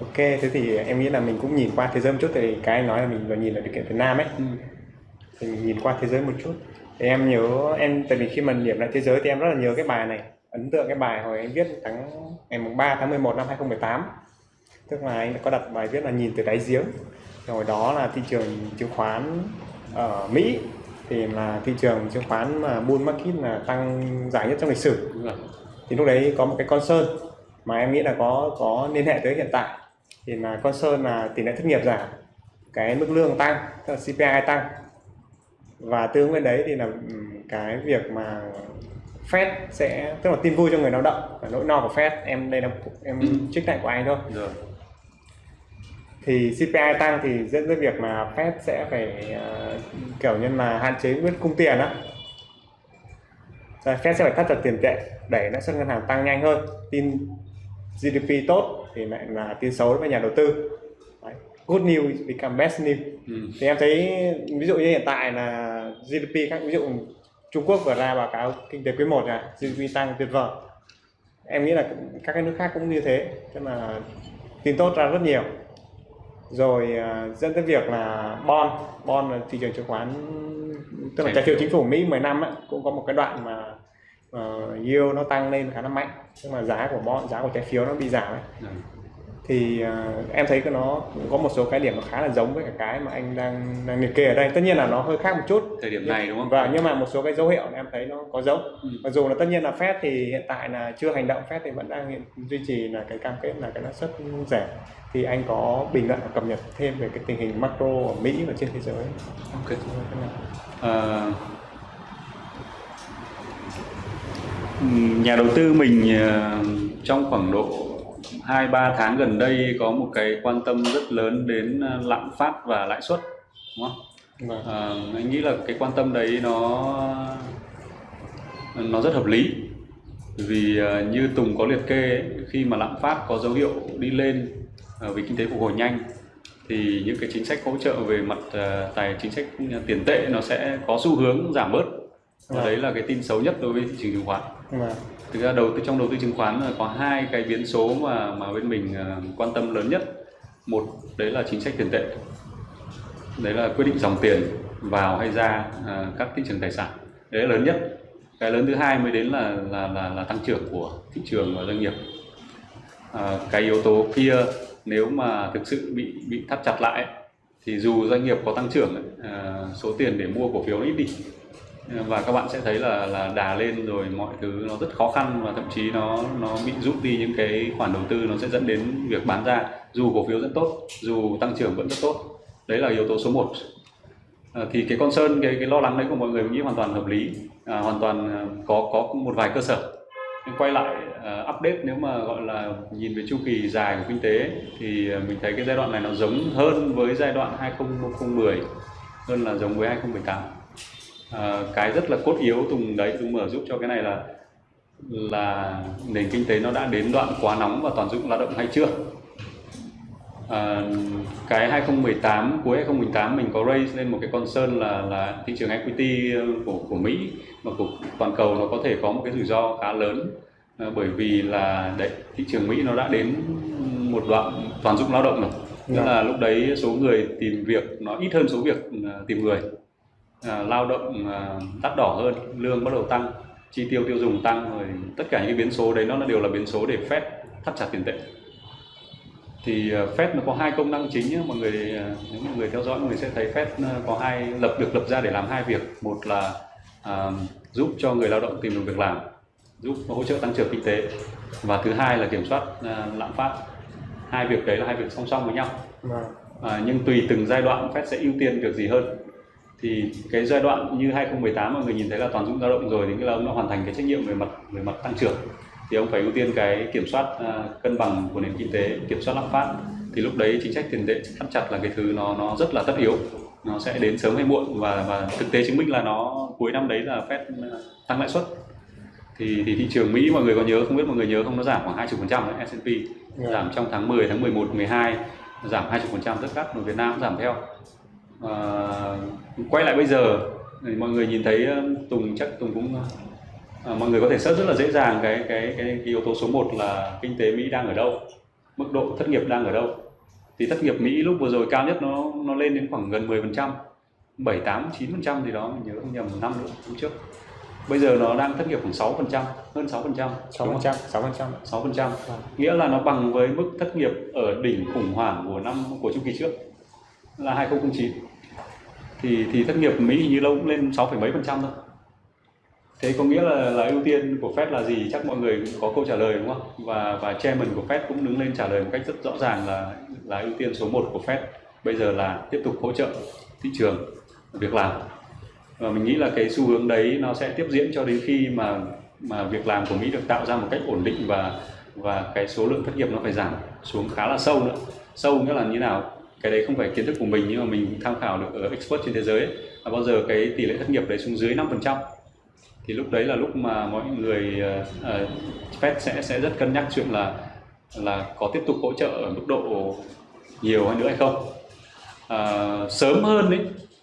ok thế thì em nghĩ là mình cũng nhìn qua thế giới một chút. Thì cái anh nói là mình vừa nhìn là điều kiện Việt Nam ấy. Thì mình nhìn qua thế giới một chút. Thì em nhớ em tại vì khi mà điểm lại thế giới thì em rất là nhớ cái bài này ấn tượng cái bài hồi anh viết tháng ngày mùng 3 tháng 11 năm 2018 tức là anh có đặt bài viết là nhìn từ đáy giếng. Thì hồi đó là thị trường chứng khoán ở Mỹ thì là thị trường chứng khoán mà bull market là tăng dài nhất trong lịch sử. Thì lúc đấy có một cái concern mà em nghĩ là có có liên hệ tới hiện tại. Thì là concern là tỷ lệ thất nghiệp giảm cái mức lương tăng tức là CPI tăng. Và tương với đấy thì là ừm, cái việc mà Fed sẽ tức là tin vui cho người lao động và nỗi no của Fed em đây là em Ừ. trích lại của anh thôi rồi thì CPI tăng thì dẫn tới việc mà Fed sẽ phải ờ, kiểu như là hạn chế quyết cung tiền á Rồi Fed sẽ phải thắt chặt tiền tệ đẩy lãi suất ngân hàng tăng nhanh hơn tin GDP tốt thì lại là tin xấu với nhà đầu tư Đấy. good news become best news ừ. thì em thấy ví dụ như hiện tại là GDP các ví dụ Trung Quốc vừa ra báo cáo kinh tế quý 1 này GDP tăng tuyệt vời. Em nghĩ là các cái nước khác cũng như thế tức là tin tốt ra rất nhiều. Rồi à, dẫn tới việc là bond bond là thị trường chứng khoán tức là Trái phiếu chính phủ Mỹ 10 năm ấy, cũng có một cái đoạn mà uh, yield nó tăng lên khá là mạnh. Tức là giá của bond giá của trái phiếu nó bị giảm ấy. Dạ thì à, em thấy nó có một số cái điểm nó khá là giống với cả cái mà anh đang đang liệt kê ở đây. Tất nhiên là nó hơi khác một chút. Thời điểm này đúng không? Và nhưng mà một số cái dấu hiệu em thấy nó có giống. Ừ. mặc dù là tất nhiên là Fed thì hiện tại là chưa hành động Fed thì vẫn đang hiện, duy trì là cái cam kết là cái lãi suất rẻ. Thì anh có bình luận và cập nhật thêm về cái tình hình macro ở Mỹ và trên thế giới. Ok. Ừm, nhà đầu tư mình ờ, trong khoảng độ 2-3 tháng gần đây có một cái quan tâm rất lớn đến ờ, lạm phát và lãi suất đúng không? Vâng. Ờ, anh nghĩ là cái quan tâm đấy nó nó rất hợp lý vì ờ, như Tùng có liệt kê ấy, khi mà lạm phát có dấu hiệu đi lên vì kinh tế phục hồi nhanh thì những cái chính sách hỗ trợ về mặt tài chính sách tiền tệ nó sẽ có xu hướng giảm bớt và Vâng. đấy là cái tin xấu nhất đối với thị trường chứng khoán Vâng thực ra đầu tư trong đầu tư chứng khoán là có hai cái biến số mà mà bên mình à, quan tâm lớn nhất. Một đấy là chính sách tiền tệ. Đấy là quyết định dòng tiền vào hay ra à, các thị trường tài sản. Đấy là lớn nhất. Cái lớn thứ hai mới đến là là là, là tăng trưởng của thị trường và doanh nghiệp. À, cái yếu tố kia nếu mà thực sự bị bị thắt chặt lại thì dù doanh nghiệp có tăng trưởng à, số tiền để mua cổ phiếu ít đi và các bạn sẽ thấy là là đà lên rồi mọi thứ nó rất khó khăn và thậm chí nó nó bị rút đi những cái khoản đầu tư nó sẽ dẫn đến việc bán ra. Dù cổ phiếu rất tốt dù tăng trưởng vẫn rất tốt. Đấy là yếu tố số 1 à, thì cái con sơn cái cái lo lắng đấy của mọi người mình nghĩ hoàn toàn hợp lý. À, hoàn toàn à, có có một vài cơ sở. Nhưng quay lại uh, update nếu mà gọi là nhìn về chu kỳ dài của kinh tế thì à, mình thấy cái giai đoạn này nó giống hơn với giai đoạn 2010 hơn là giống với 2018 à, cái rất là cốt yếu Tùng đấy Tùng mở giúp cho cái này là là nền kinh tế nó đã đến đoạn quá nóng và toàn dụng lao động hay chưa? À, cái 2018 cuối 2018 mình có raise lên một cái concern là là thị trường equity của của Mỹ và của toàn cầu nó có thể có một cái rủi ro khá lớn. À, bởi vì là đấy thị trường Mỹ nó đã đến một đoạn toàn dụng lao động rồi. Tức Dạ. là lúc đấy số người tìm việc nó ít hơn số việc tìm người à, lao động à, đắt đỏ hơn lương bắt đầu tăng chi tiêu tiêu dùng tăng rồi tất cả những biến số đấy nó đều là biến số để Fed thắt chặt tiền tệ. Thì uh, Fed nó có hai công năng chính nhé mọi người ờ, nếu mọi người theo dõi mọi người sẽ thấy Fed ờ, có hai lập được lập ra để làm hai việc. Một là à, giúp cho người lao động tìm được việc làm giúp hỗ trợ tăng trưởng kinh tế. Và thứ hai là kiểm soát à, lạm phát. Hai việc đấy là hai việc song song với nhau. Vâng. à, nhưng tùy từng giai đoạn Fed sẽ ưu tiên việc gì hơn thì cái giai đoạn như 2018 mọi người nhìn thấy là toàn dụng lao động rồi thì nghĩa là ông đã hoàn thành cái trách nhiệm về mặt về mặt tăng trưởng. Thì ông phải ưu tiên cái kiểm soát à, cân bằng của nền kinh tế kiểm soát lạm phát. Thì lúc đấy chính sách tiền tệ thắt chặt là cái thứ nó nó rất là tất yếu. Nó sẽ đến sớm hay muộn và và thực tế chứng minh là nó cuối năm đấy là Fed à, tăng lãi suất. Thì thì thị trường Mỹ mọi người có nhớ không biết mọi người nhớ không nó giảm khoảng 20% đấy S&P Dạ. giảm trong tháng 10 tháng 11 12 giảm 20% tất cả và Việt Nam cũng giảm theo à, quay lại bây giờ thì mọi người nhìn thấy Tùng chắc Tùng cũng à, mọi người có thể search rất là dễ dàng cái cái cái, cái yếu tố số 1 là kinh tế Mỹ đang ở đâu mức độ thất nghiệp đang ở đâu. Thì thất nghiệp Mỹ lúc vừa rồi cao nhất nó nó lên đến khoảng gần 10% 7 8 9% gì đó mình nhớ không nhầm một năm nữa năm trước. Bây giờ nó đang thất nghiệp khoảng 6% hơn 6% đúng không? 6%, 6%. 6% nghĩa là nó bằng với mức thất nghiệp ở đỉnh khủng hoảng của năm của chu kỳ trước là 2009 thì thì thất nghiệp Mỹ hình như lâu cũng lên 6, mấy phần trăm thôi. Thế có nghĩa là là ưu tiên của Fed là gì? Chắc mọi người có câu trả lời đúng không? Và và chairman của Fed cũng đứng lên trả lời một cách rất rõ ràng là là ưu tiên số 1 của Fed bây giờ là tiếp tục hỗ trợ thị trường việc làm. Và mình nghĩ là cái xu hướng đấy nó sẽ tiếp diễn cho đến khi mà mà việc làm của Mỹ được tạo ra một cách ổn định và và cái số lượng thất nghiệp nó phải giảm xuống khá là sâu nữa. Sâu nghĩa là như nào? Cái đấy không phải kiến thức của mình nhưng mà mình tham khảo được ở expert trên thế giới ấy, là bao giờ cái tỷ lệ thất nghiệp đấy xuống dưới 5% thì lúc đấy là lúc mà mọi người uh, Fed sẽ sẽ rất cân nhắc chuyện là là có tiếp tục hỗ trợ ở mức độ nhiều hơn nữa hay không. Uh, sớm hơn đấy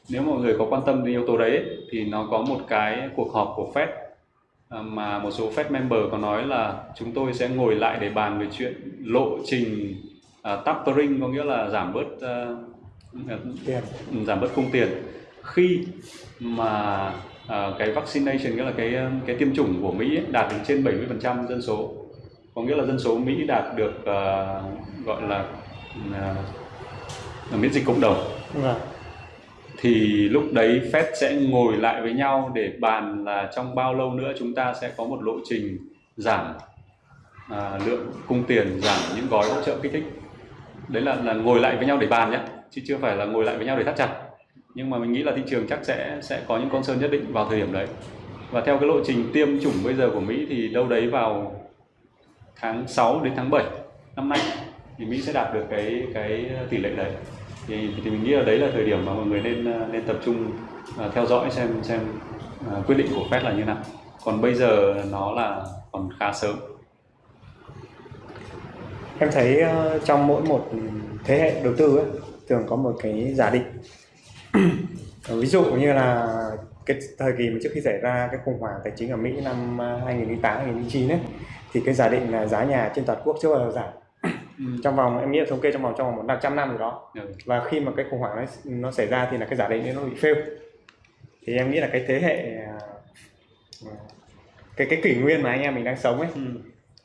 nếu mọi người có quan tâm đến yếu tố đấy ấy, thì nó có một cái cuộc họp của Fed mà một số Fed member có nói là chúng tôi sẽ ngồi lại để bàn về chuyện lộ trình uh, tapering có nghĩa là giảm bớt uh, Tiền. giảm bớt cung tiền khi mà à, cái vaccination nghĩa là cái cái tiêm chủng của Mỹ ấy, đạt đến trên 70% dân số có nghĩa là dân số Mỹ đạt được à, gọi là à, miễn dịch cộng đồng Vâng. thì lúc đấy Fed sẽ ngồi lại với nhau để bàn là trong bao lâu nữa chúng ta sẽ có một lộ trình giảm à, lượng cung tiền giảm những gói hỗ trợ kích thích đấy là là ngồi lại với nhau để bàn nhé chứ chưa phải là ngồi lại với nhau để thắt chặt. Nhưng mà mình nghĩ là thị trường chắc sẽ sẽ có những con sơn nhất định vào thời điểm đấy. Và theo cái lộ trình tiêm chủng bây giờ của Mỹ thì đâu đấy vào tháng 6 đến tháng 7 năm nay thì Mỹ sẽ đạt được cái cái tỷ lệ đấy. Thì, thì mình nghĩ là đấy là thời điểm mà mọi người nên nên tập trung uh, theo dõi xem xem uh, quyết định của Fed là như nào. Còn bây giờ nó là còn khá sớm. Em thấy ờ, trong mỗi một thế hệ đầu tư ấy, thường có một cái giả định. Ví dụ như là cái thời kỳ mà trước khi xảy ra cái khủng hoảng tài chính ở Mỹ năm ờ, 2008 2009 ấy thì cái giả định là giá nhà trên toàn quốc chưa bao giờ giảm. Trong vòng em nghĩ là thống kê trong vòng trong vòng 100 năm rồi đó. Ừ. Và khi mà cái khủng hoảng nó nó xảy ra thì là cái giả định nó bị fail. Thì em nghĩ là cái thế hệ ờ, cái cái kỷ nguyên mà anh em mình đang sống ấy Ừ.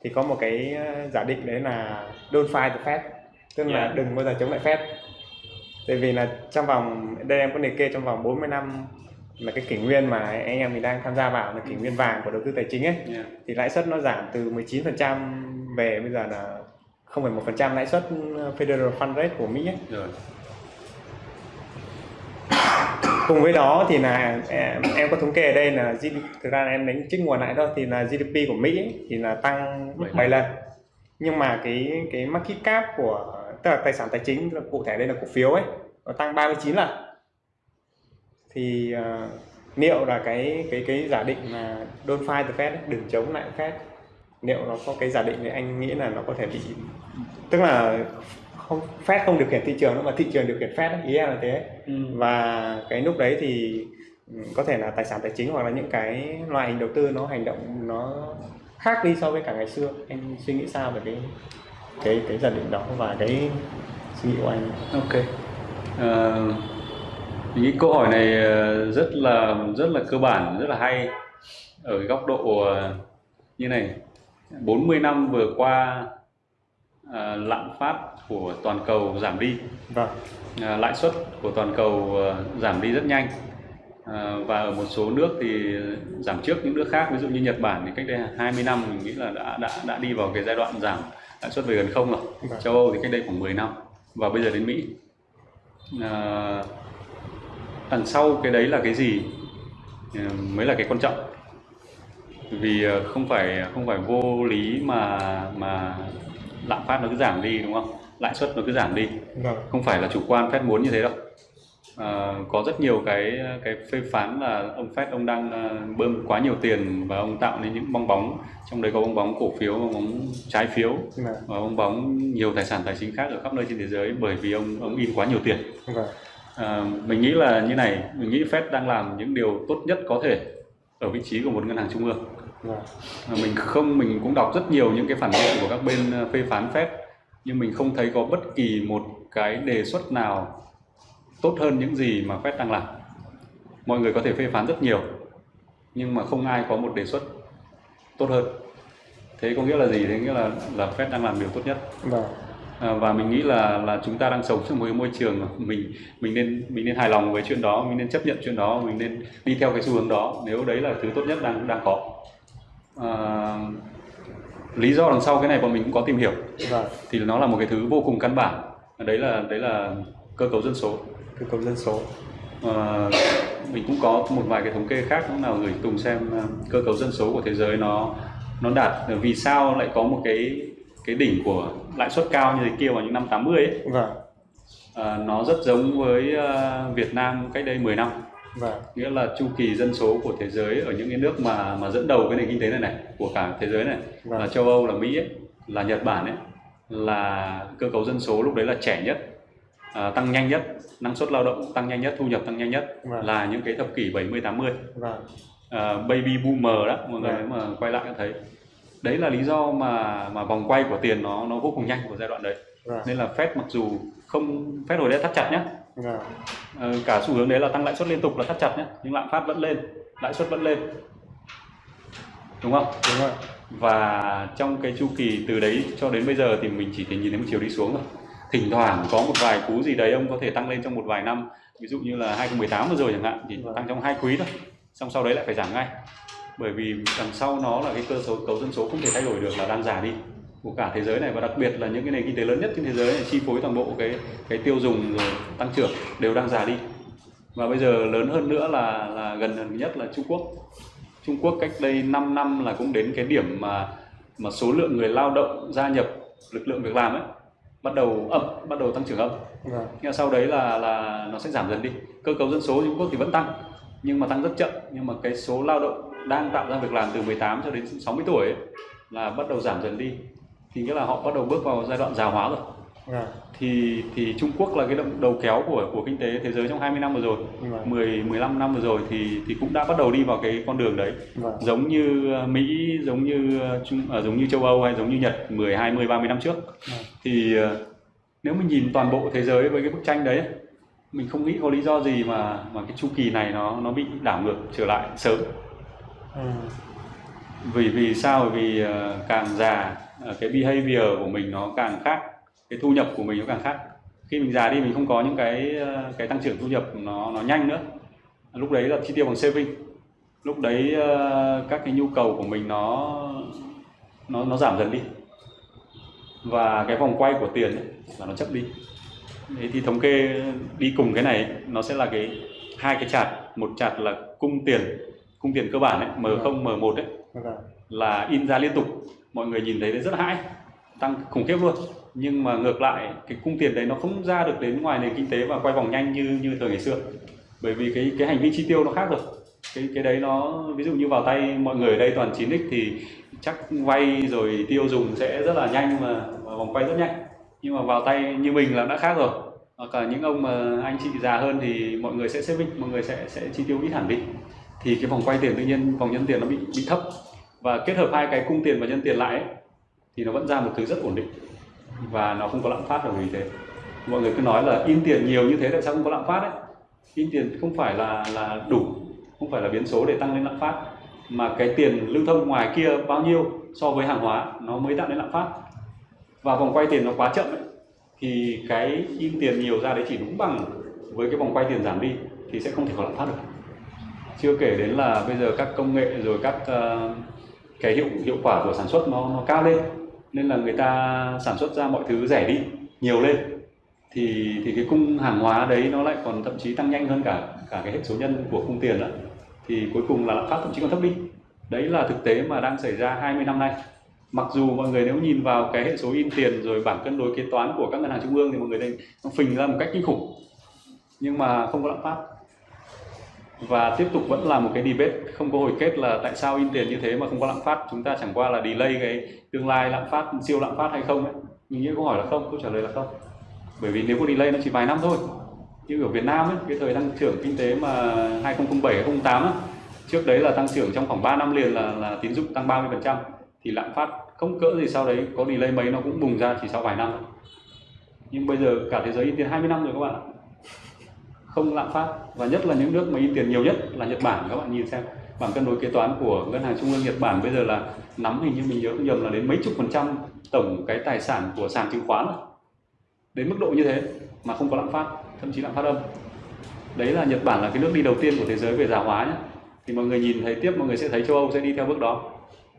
thì có một cái ờ, giả định đấy là don't fight the Fed tức là Yeah. đừng bao giờ chống lại Fed tại vì là trong vòng đây em có liệt kê trong vòng 40 năm là cái kỷ nguyên mà anh em mình đang tham gia vào là kỷ nguyên vàng của đầu tư tài chính ấy Yeah. thì lãi suất nó giảm từ 19% về bây giờ là 0,1% lãi suất Federal Fund Rate của Mỹ ấy. rồi cùng với đó thì là em, em có thống kê ở đây là GDP, thực ra là em đánh trích nguồn lại thôi thì là GDP của Mỹ thì là tăng Bảy 7 lần. nhưng mà cái cái market cap của tức là tài sản tài chính là cụ thể đây là cổ phiếu ấy nó tăng 39 lần. Thì ờ, liệu là cái cái cái giả định là don't fight the Fed đừng chống lại Fed liệu nó có cái giả định thì anh nghĩ là nó có thể bị tức là không Fed không điều khiển thị trường nữa mà thị trường điều khiển Fed ấy, ý em là thế Ừ. và cái lúc đấy thì ừ, có thể là tài sản tài chính hoặc là những cái loại hình đầu tư nó hành động nó khác đi so với cả ngày xưa anh suy nghĩ sao về cái cái cái giả định đó và cái suy nghĩ của anh Ok. Ờ, mình nghĩ câu hỏi này ờ, rất là rất là cơ bản, rất là hay ở góc độ ờ, như này. 40 năm vừa qua ờ, lạm phát của toàn cầu giảm đi, vâng ờ, lãi suất của toàn cầu ờ, giảm đi rất nhanh. Và ở một số nước thì giảm trước những nước khác, ví dụ như Nhật Bản thì cách đây 20 năm mình nghĩ là đã đã đã đi vào cái giai đoạn giảm lãi suất về gần không rồi. Vâng. Châu Âu thì cách đây khoảng 10 năm và bây giờ đến Mỹ. À, đằng sau cái đấy là cái gì mới là cái quan trọng vì không phải không phải vô lý mà mà lạm phát nó cứ giảm đi đúng không? Lãi suất nó cứ giảm đi. Vâng. Không phải là chủ quan Fed muốn như thế đâu. À, có rất nhiều cái cái phê phán là ông Fed ông đang à, bơm quá nhiều tiền và ông tạo nên những bong bóng. Trong đấy có bong bóng cổ phiếu bong bóng trái phiếu vâng. và bong bóng nhiều tài sản tài chính khác ở khắp nơi trên thế giới bởi vì ông ông in quá nhiều tiền. Vâng. À, mình nghĩ là như này mình nghĩ Fed đang làm những điều tốt nhất có thể ở vị trí của một ngân hàng trung ương vâng À, mình không mình cũng đọc rất nhiều những cái phản biện của các bên ờ, phê phán Fed nhưng mình không thấy có bất kỳ một cái đề xuất nào tốt hơn những gì mà Fed đang làm. Mọi người có thể phê phán rất nhiều nhưng mà không ai có một đề xuất tốt hơn. Thế có nghĩa là gì? Thế nghĩa là là Fed đang làm điều tốt nhất. Vâng. À, và mình nghĩ là là chúng ta đang sống trong một cái môi trường mình mình nên mình nên hài lòng với chuyện đó mình nên chấp nhận chuyện đó mình nên đi theo cái xu hướng đó. Nếu đấy là thứ tốt nhất đang đang có à, lý do đằng sau cái này bọn mình cũng có tìm hiểu. Vâng. Thì nó là một cái thứ vô cùng căn bản. Đấy là đấy là cơ cấu dân số. Cơ cấu dân số. Ờ, mình cũng có một vài cái thống kê khác lúc nào gửi Tùng xem ờ, cơ cấu dân số của thế giới nó nó đạt vì sao lại có một cái cái đỉnh của lãi suất cao như thế kia vào những năm 80 ấy. Vâng. Ờ, nó rất giống với Việt Nam cách đây 10 năm vâng nghĩa là chu kỳ dân số của thế giới ở những cái nước mà mà dẫn đầu cái nền kinh tế này này của cả thế giới này Vâng. là châu Âu là Mỹ ấy, là Nhật Bản ấy là cơ cấu dân số lúc đấy là trẻ nhất à, tăng nhanh nhất năng suất lao động tăng nhanh nhất thu nhập tăng nhanh nhất Vâng. là những cái thập kỷ 70 80 vâng à, baby boomer đó mọi người Vâng. mà quay lại thấy đấy là lý do mà mà vòng quay của tiền nó nó vô cùng nhanh của giai đoạn đấy vâng nên là Fed mặc dù không Fed hồi đấy thắt chặt nhá vâng. Ờ, cả xu hướng đấy là tăng lãi suất liên tục là thắt chặt nhé nhưng lạm phát vẫn lên lãi suất vẫn lên. Đúng không? Đúng rồi. Và trong cái chu kỳ từ đấy cho đến bây giờ thì mình chỉ thể nhìn thấy một chiều đi xuống rồi thỉnh thoảng có một vài cú gì đấy ông có thể tăng lên trong một vài năm. Ví dụ như là 2018 vừa rồi chẳng hạn thì Vâng. tăng trong hai quý thôi. Xong sau đấy lại phải giảm ngay. Bởi vì đằng sau nó là cái cơ số cấu dân số không thể thay đổi được là đang già đi của cả thế giới này và đặc biệt là những cái nền kinh tế lớn nhất trên thế giới này chi phối toàn bộ cái cái tiêu dùng rồi tăng trưởng đều đang già đi. Và bây giờ lớn hơn nữa là là gần gần nhất là Trung Quốc. Trung Quốc cách đây 5 năm là cũng đến cái điểm mà mà số lượng người lao động gia nhập lực lượng việc làm ấy bắt đầu âm bắt đầu tăng trưởng âm vâng. Nhưng sau đấy là là nó sẽ giảm dần đi. Cơ cấu dân số Trung Quốc thì vẫn tăng nhưng mà tăng rất chậm. Nhưng mà cái số lao động đang tạo ra việc làm từ 18 cho đến 60 tuổi ấy, là bắt đầu giảm dần đi thì nghĩa là họ bắt đầu bước vào giai đoạn già hóa rồi. Vâng thì thì Trung Quốc là cái động đầu kéo của của kinh tế thế giới trong 20 năm vừa rồi. Vâng 10 15 năm vừa rồi thì thì cũng đã bắt đầu đi vào cái con đường đấy. Vâng giống như ờ, Mỹ giống như ờ, Trung à, giống như châu Âu hay giống như Nhật 10 20 30 năm trước. Vâng. thì nếu mình nhìn toàn bộ thế giới với cái bức tranh đấy mình không nghĩ có lý do gì mà mà cái chu kỳ này nó nó bị đảo ngược trở lại sớm. Ừ. vì vì sao? Vì càng già cái behavior của mình nó càng khác cái thu nhập của mình nó càng khác. Khi mình già đi mình không có những cái ờ, cái tăng trưởng thu nhập nó nó nhanh nữa. Lúc đấy là chi tiêu bằng saving. Lúc đấy ờ, các cái nhu cầu của mình nó nó nó giảm dần đi. Và cái vòng quay của tiền ấy, là nó chậm đi. Thế thì thống kê đi cùng cái này nó sẽ là cái hai cái chart. Một chart là cung tiền cung tiền cơ bản ấy M0 M1 ấy vâng là in ra liên tục mọi người nhìn thấy đấy rất hãi tăng khủng khiếp luôn. Nhưng mà ngược lại cái cung tiền đấy nó không ra được đến ngoài nền kinh tế và quay vòng nhanh như như thời ngày xưa. Bởi vì cái cái hành vi chi tiêu nó khác rồi. Cái cái đấy nó ví dụ như vào tay mọi người ở đây toàn 9x thì chắc vay rồi tiêu dùng sẽ rất là nhanh mà, mà vòng quay rất nhanh. Nhưng mà vào tay như mình là đã khác rồi. Hoặc là những ông mà anh chị già hơn thì mọi người sẽ saving mọi người sẽ sẽ chi tiêu ít hẳn đi. Thì cái vòng quay tiền tự nhiên vòng nhân tiền nó bị bị thấp và kết hợp hai cái cung tiền và nhân tiền lại ấy, thì nó vẫn ra một thứ rất ổn định. Và nó không có lạm phát là vì thế mọi người cứ nói là in tiền nhiều như thế tại sao không có lạm phát ấy? In tiền không phải là là đủ không phải là biến số để tăng lên lạm phát. Mà cái tiền lưu thông ngoài kia bao nhiêu so với hàng hóa nó mới tạo nên lạm phát. Và vòng quay tiền nó quá chậm ấy, thì cái in tiền nhiều ra đấy chỉ đúng bằng với cái vòng quay tiền giảm đi thì sẽ không thể có lạm phát được. Chưa kể đến là bây giờ các công nghệ rồi các uh, cái hiệu hiệu quả của sản xuất nó nó cao lên. Nên là người ta sản xuất ra mọi thứ rẻ đi, nhiều lên. Thì thì cái cung hàng hóa đấy nó lại còn thậm chí tăng nhanh hơn cả cả cái hệ số nhân của cung tiền đó. Thì cuối cùng là lạm phát thậm chí còn thấp đi. Đấy là thực tế mà đang xảy ra 20 năm nay. Mặc dù mọi người nếu nhìn vào cái hệ số in tiền rồi bảng cân đối kế toán của các ngân hàng trung ương thì mọi người thấy nó phình ra một cách kinh khủng. Nhưng mà không có lạm phát và tiếp tục vẫn là một cái debate. Không có hồi kết là tại sao in tiền như thế mà không có lạm phát. Chúng ta chẳng qua là delay cái tương lai lạm phát siêu lạm phát hay không ấy. Mình nghĩ câu hỏi là không câu trả lời là không. Bởi vì nếu có delay nó chỉ vài năm thôi. Như ở Việt Nam ấy, cái thời tăng trưởng kinh tế mà 2007 2008 ấy, trước đấy là tăng trưởng trong khoảng 3 năm liền là là tín dụng tăng 30% thì lạm phát không cỡ gì sau đấy có delay mấy nó cũng bùng ra chỉ sau vài năm thôi. Nhưng bây giờ cả thế giới in tiền 20 năm rồi các bạn ạ. Không lạm phát, và nhất là những nước mà in tiền nhiều nhất là Nhật Bản. Các bạn nhìn xem, bảng cân đối kế toán của ngân hàng trung ương Nhật Bản bây giờ là nắm hình như mình nhớ không nhầm là đến mấy chục phần trăm tổng cái tài sản của sàn chứng khoán. Đến mức độ như thế mà không có lạm phát, thậm chí lạm phát âm. Đấy là Nhật Bản là cái nước đi đầu tiên của thế giới về già hóa nhé thì mọi người nhìn thấy tiếp, mọi người sẽ thấy châu Âu sẽ đi theo bước đó.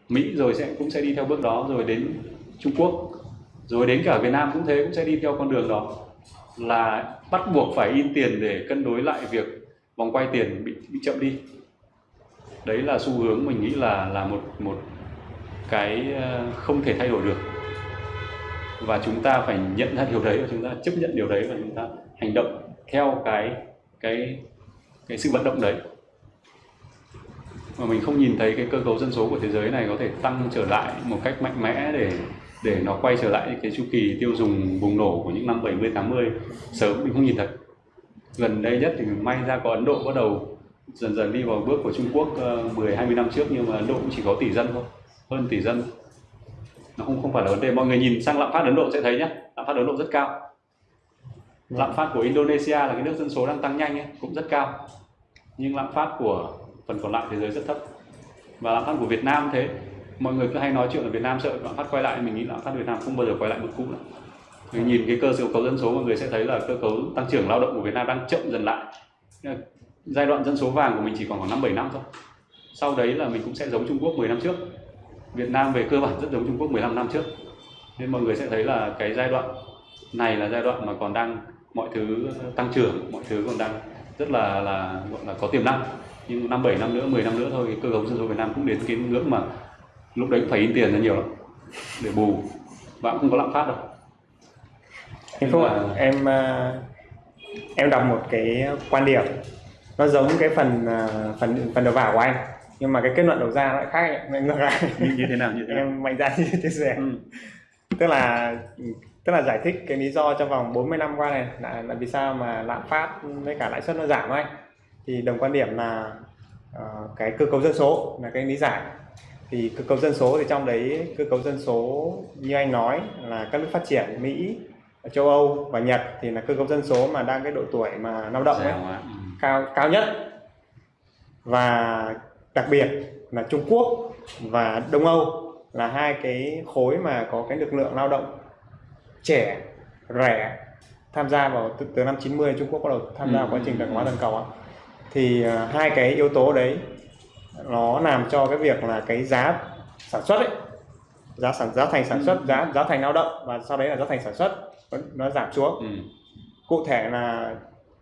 Mỹ rồi sẽ, cũng sẽ đi theo bước đó, rồi đến Trung Quốc, rồi đến cả Việt Nam cũng thế, cũng sẽ đi theo con đường đó. Là bắt buộc phải in tiền để cân đối lại việc vòng quay tiền bị bị chậm đi. Đấy là xu hướng mình nghĩ là là một một cái ờ, không thể thay đổi được. Và chúng ta phải nhận ra điều đấy, và chúng ta chấp nhận điều đấy, và chúng ta hành động theo cái cái cái sự vận động đấy. Mà mình không nhìn thấy cái cơ cấu dân số của thế giới này có thể tăng trở lại một cách mạnh mẽ để để nó quay trở lại cái chu kỳ tiêu dùng bùng nổ của những năm 70 80 sớm mình không nhìn thấy gần đây nhất thì may ra có Ấn Độ bắt đầu dần dần đi vào bước của Trung Quốc 10 20 năm trước nhưng mà Ấn Độ cũng chỉ có tỷ dân thôi hơn tỷ dân. Nó không không phải là vấn đề. Mọi người nhìn sang lạm phát Ấn Độ sẽ thấy nhé lạm phát Ấn Độ rất cao. Lạm phát của Indonesia là cái nước dân số đang tăng nhanh ấy, cũng rất cao. Nhưng lạm phát của phần còn lại thế giới rất thấp. Và lạm phát của Việt Nam thế mọi người cứ hay nói chuyện ở Việt Nam sợ lạm phát quay lại, mình nghĩ lạm phát Việt Nam không bao giờ quay lại mức cũ nữa mình nhìn cái cơ cấu dân số, mọi người sẽ thấy là cơ cấu tăng trưởng lao động của Việt Nam đang chậm dần lại. Giai đoạn dân số vàng của mình chỉ còn khoảng năm bảy năm thôi. Sau đấy là mình cũng sẽ giống Trung Quốc 10 năm trước. Việt Nam về cơ bản rất giống Trung Quốc 15 năm trước. Nên mọi người sẽ thấy là cái giai đoạn này là giai đoạn mà còn đang mọi thứ tăng trưởng, mọi thứ còn đang rất là là, gọi là có tiềm năng. Nhưng năm bảy năm nữa 10 năm nữa thôi cơ cấu dân số Việt Nam cũng đến cái ngưỡng mà lúc đấy cũng phải in tiền ra nhiều lắm để bù. Và cũng không có lạm phát đâu. Em Phúc ạ? Em à, em đọc một cái quan điểm. Nó giống cái phần à, phần phần đầu vào của anh nhưng mà cái kết luận đầu ra lại khác ngược lại. Như, như thế nào như thế nào? Em mạnh dạn chia sẻ ừ. tức là tức là giải thích cái lý do trong vòng 40 năm qua này là, là vì sao mà lạm phát với cả lãi suất nó giảm anh. Thì đồng quan điểm là uh, cái cơ cấu dân số là cái lý giải thì cơ cấu dân số thì trong đấy cơ cấu dân số như anh nói là các nước phát triển Mỹ châu Âu và Nhật thì là cơ cấu dân số mà đang cái độ tuổi mà lao động ấy, ừ. cao cao nhất. Và đặc biệt là Trung Quốc và Đông Âu là hai cái khối mà có cái lực lượng lao động trẻ rẻ tham gia vào từ, từ năm 90 Trung Quốc bắt đầu tham gia vào quá trình đàn hóa toàn cầu thì uh, hai cái yếu tố đấy nó làm cho cái việc là cái giá sản xuất ấy giá sản giá thành sản xuất giá giá thành lao động và sau đấy là giá thành sản xuất nó giảm xuống ừ. cụ thể là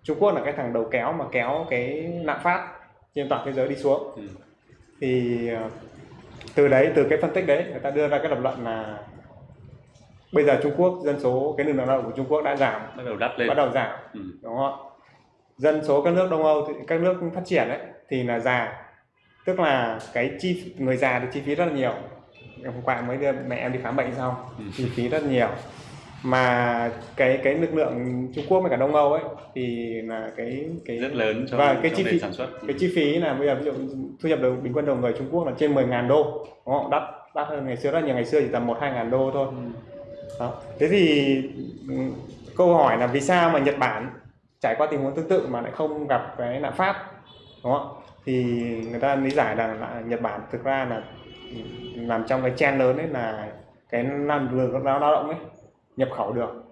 Trung Quốc là cái thằng đầu kéo mà kéo cái lạm phát trên toàn thế giới đi xuống ừ. thì ờ, từ đấy từ cái phân tích đấy người ta đưa ra cái lập luận là bây giờ Trung Quốc dân số cái lực lượng lao động của Trung Quốc đã giảm bắt đầu đắt lên bắt đầu giảm ừ. đúng không dân số các nước Đông Âu các nước phát triển đấy thì là già tức là cái chi người già thì chi phí rất là nhiều. Hôm qua mới đưa mẹ em đi khám bệnh xong Ừ. chi phí rất nhiều. Mà cái cái lực lượng Trung Quốc với cả Đông Âu ấy thì là cái cái rất lớn cho, và cái chi phí sản xuất. cái chi phí là bây giờ ví dụ thu nhập đầu bình quân đầu người Trung Quốc là trên 10.000 đô đúng không? Đắt đắt hơn ngày xưa rất nhiều. Ngày xưa chỉ tầm một hai ngàn đô thôi. Ừ. đó. thế thì ừ, câu hỏi là vì sao mà Nhật Bản trải qua tình huống tương tự mà lại không gặp cái lạm phát đúng không thì người ta lý giải rằng là Nhật Bản thực ra là ừ, nằm trong cái chen lớn ấy là cái năng lượng lao lao động ấy nhập khẩu được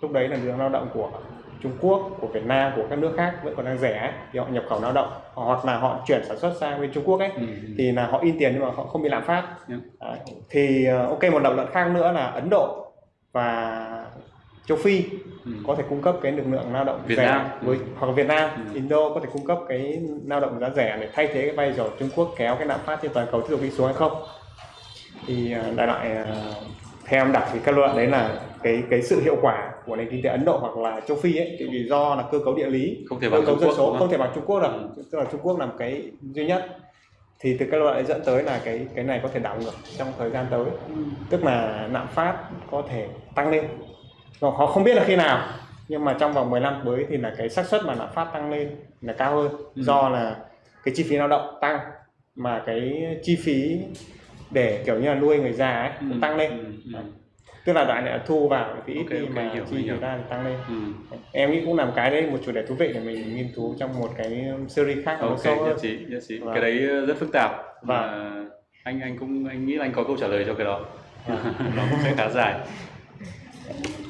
lúc đấy là lượng lao động của Trung Quốc của Việt Nam của các nước khác vẫn còn đang rẻ ấy, thì họ nhập khẩu lao động hoặc là họ chuyển sản xuất sang bên Trung Quốc ấy Ừ. thì là họ in tiền nhưng mà họ không bị lạm phát Yeah. Đấy. thì ờ, ok một lập luận khác nữa là Ấn Độ và châu Phi Ừ. có thể cung cấp cái lực lượng lao động Việt rẻ Nam. với hoặc là Việt Nam Ừ. Indo có thể cung cấp cái lao động giá rẻ để thay thế cái vai trò Trung Quốc kéo cái lạm phát trên toàn cầu tiếp tục đi xuống hay không thì ờ, đại loại ờ, theo em đặt thì kết luận đấy là cái cái sự hiệu quả của nền kinh tế Ấn Độ hoặc là châu Phi ấy thì vì do là cơ cấu địa lý không thể cơ cấu dân số đúng không thể không? bằng Trung Quốc được Ừ. tức là Trung Quốc làm cái duy nhất thì từ cái loại dẫn tới là cái cái này có thể đảo ngược trong thời gian tới tức là lạm phát có thể tăng lên Và họ không biết là khi nào nhưng mà trong vòng 10 năm tới thì là cái xác suất mà lạm phát tăng lên là cao hơn Ừ. do là cái chi phí lao động tăng mà cái chi phí để kiểu như là nuôi người già ấy cũng tăng lên Ừ. Ừ. tức là đoạn này là thu vào thì ít Ok, đi ok, mà hiểu, chi ta thì tăng lên Ừ. em nghĩ cũng làm cái đấy một chủ đề thú vị để mình nghiên cứu trong một cái series khác ok sâu nhất trí nhất trí Vâng. cái đấy rất phức tạp Vâng. và anh anh cũng anh nghĩ là anh có câu trả lời cho cái đó Vâng. nó cũng sẽ khá dài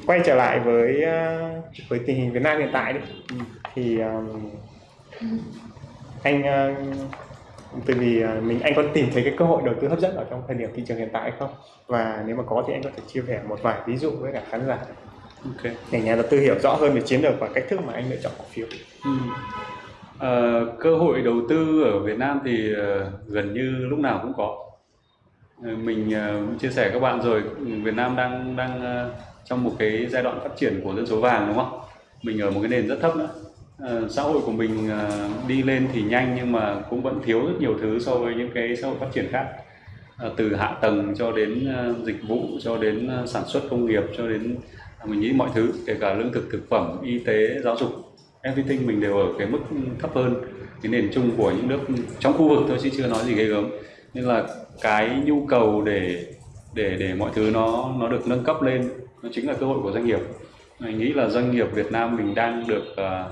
quay trở lại với ờ, với tình hình Việt Nam hiện tại đi Ừ. thì um, anh ờ, từ vì ờ, mình anh có tìm thấy cái cơ hội đầu tư hấp dẫn ở trong thời điểm thị trường hiện tại hay không và nếu mà có thì anh có thể chia sẻ một vài ví dụ với cả khán giả ok để nhà đầu tư hiểu rõ hơn về chiến lược và cách thức mà anh lựa chọn cổ phiếu Ừ. Ờ, cơ hội đầu tư ở Việt Nam thì ờ, gần như lúc nào cũng có. Mình ờ, chia sẻ các bạn rồi, Việt Nam đang đang ờ, trong một cái giai đoạn phát triển của dân số vàng, đúng không? Mình ở một cái nền rất thấp nữa. Ờ, xã hội của mình ờ, đi lên thì nhanh nhưng mà cũng vẫn thiếu rất nhiều thứ so với những cái xã hội phát triển khác. Ờ, từ hạ tầng cho đến dịch vụ, cho đến sản xuất công nghiệp, cho đến à, mình nghĩ mọi thứ, kể cả lương thực thực phẩm, y tế, giáo dục, everything mình đều ở cái mức thấp hơn, cái nền chung của những nước trong khu vực thôi chứ chưa nói gì ghê gớm nên là cái nhu cầu để để để mọi thứ nó nó được nâng cấp lên nó chính là cơ hội của doanh nghiệp. Mình nghĩ là doanh nghiệp Việt Nam mình đang được ờ,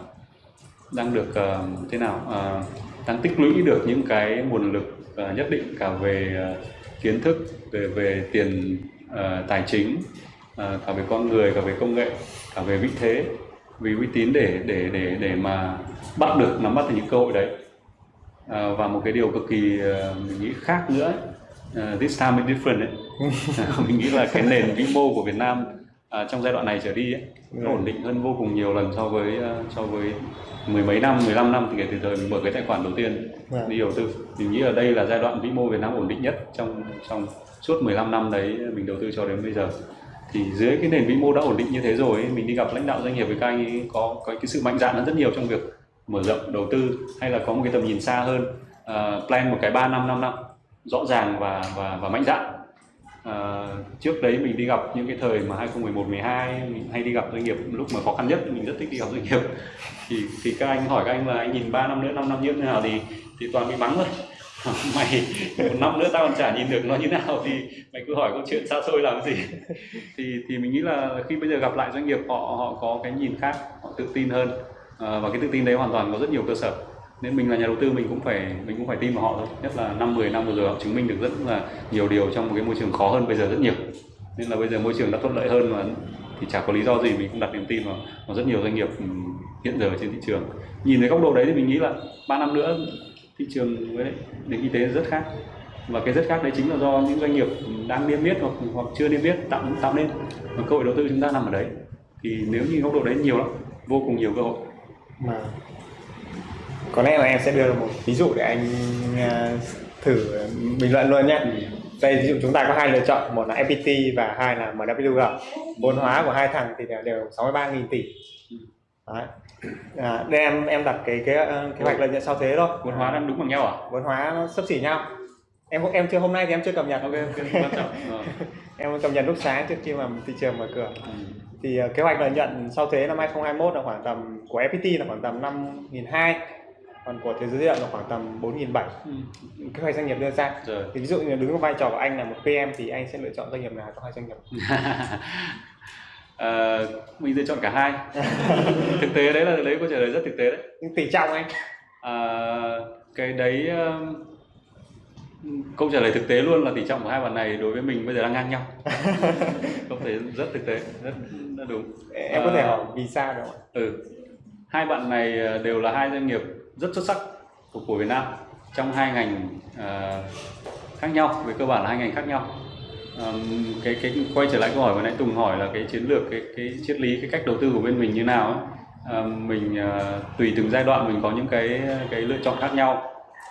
đang được ờ, thế nào Ờ, đang tích lũy được những cái nguồn lực ờ, nhất định cả về ờ, kiến thức về về tiền ờ, tài chính ờ, cả về con người cả về công nghệ cả về vị thế. Vì uy tín để để để để mà bắt được nắm bắt được những cơ hội đấy. Ờ, và một cái điều cực kỳ ờ, mình nghĩ khác nữa ấy, ờ, this time is different ấy. Mình nghĩ là cái nền vĩ mô của Việt Nam à, trong giai đoạn này trở đi ấy, nó Ừ. ổn định hơn vô cùng nhiều lần so với ờ, so với mười mấy năm 15 năm thì kể từ thời mình mở cái tài khoản đầu tiên Vâng. đi đầu tư mình nghĩ là đây là giai đoạn vĩ mô Việt Nam ổn định nhất trong trong suốt 15 năm đấy mình đầu tư cho đến bây giờ thì dưới cái nền vĩ mô đã ổn định như thế rồi ấy, mình đi gặp lãnh đạo doanh nghiệp với các anh ấy có có cái sự mạnh dạn hơn rất nhiều trong việc mở rộng đầu tư hay là có một cái tầm nhìn xa hơn ờ, plan một cái 3 năm 5 năm rõ ràng và và và mạnh dạn Ờ, trước đấy mình đi gặp những cái thời mà 2011 12 mình hay đi gặp doanh nghiệp lúc mà khó khăn nhất, mình rất thích đi gặp doanh nghiệp. Thì thì các anh hỏi các anh là, anh nhìn 3 năm nữa 5 năm như thế nào? Thì thì toàn bị mắng thôi. Mày, một năm nữa tao còn chả nhìn được nó như nào. Thì mày cứ hỏi câu chuyện xa xôi làm gì. Thì thì mình nghĩ là khi bây giờ gặp lại doanh nghiệp, họ họ có cái nhìn khác, họ tự tin hơn. Ờ, và cái tự tin đấy hoàn toàn có rất nhiều cơ sở nên mình là nhà đầu tư mình cũng phải mình cũng phải tin vào họ thôi. Nhất là năm 10 năm vừa rồi họ chứng minh được rất là nhiều điều trong một cái môi trường khó hơn bây giờ rất nhiều. Nên là bây giờ môi trường đã thuận lợi hơn mà thì chả có lý do gì mình không đặt niềm tin vào, vào rất nhiều doanh nghiệp ừ, hiện giờ trên thị trường. Nhìn thấy góc độ đấy thì mình nghĩ là ba năm nữa thị trường với nền kinh tế rất khác. Và cái rất khác đấy chính là do những doanh nghiệp đang niêm yết hoặc hoặc chưa niêm yết tạo tạo nên. Và cơ hội đầu tư chúng ta nằm ở đấy. Thì nếu như góc độ đấy nhiều lắm vô cùng nhiều cơ hội. Mà có lẽ là em sẽ đưa ra một ví dụ để anh ờ, thử bình luận luôn nhé. Đây ví dụ chúng ta có hai lựa chọn một là FPT và hai là MWG vốn hóa của hai thằng thì đều- đều 63.000 tỷ. Đấy. À, đây em em đặt cái cái ờ, kế hoạch lợi nhuận sau thuế thôi. Vốn hóa đang đúng bằng nhau à? Vốn hóa nó sấp xỉ nhau. Em em chưa hôm nay thì em chưa cập nhật. Ok ok quan trọng. Ờ. em cập nhật lúc sáng trước khi mà thị trường mở cửa. Ừ. thì ờ, kế hoạch lợi nhuận sau thuế năm 2021 là khoảng tầm của FPT là khoảng tầm 5.200 còn của thế giới di động là khoảng tầm 4.700 Ừ. kế hoạch doanh nghiệp đưa ra. Rồi. Thì ví dụ như đứng vai trò của anh là một PM thì anh sẽ lựa chọn doanh nghiệp nào trong hai doanh nghiệp? Ờ, mình sẽ chọn cả hai. Thực tế đấy là đấy câu trả lời rất thực tế đấy. Nhưng tỷ trọng anh. À, cái đấy um, câu trả lời thực tế luôn là tỷ trọng của hai bạn này đối với mình bây giờ đang ngang nhau. Câu thể rất thực tế rất, rất đúng. Em có thể À. hỏi vì sao được không ạ? ừ. Hai bạn này ờ, đều là hai doanh nghiệp rất xuất sắc của của Việt Nam trong hai ngành ờ, khác nhau về cơ bản là hai ngành khác nhau. Ờm, cái cái quay trở lại câu hỏi vừa nãy Tùng hỏi là cái chiến lược cái cái triết lý cái cách đầu tư của bên mình như nào ấy. Ờm, mình ờ, tùy từng giai đoạn mình có những cái cái lựa chọn khác nhau.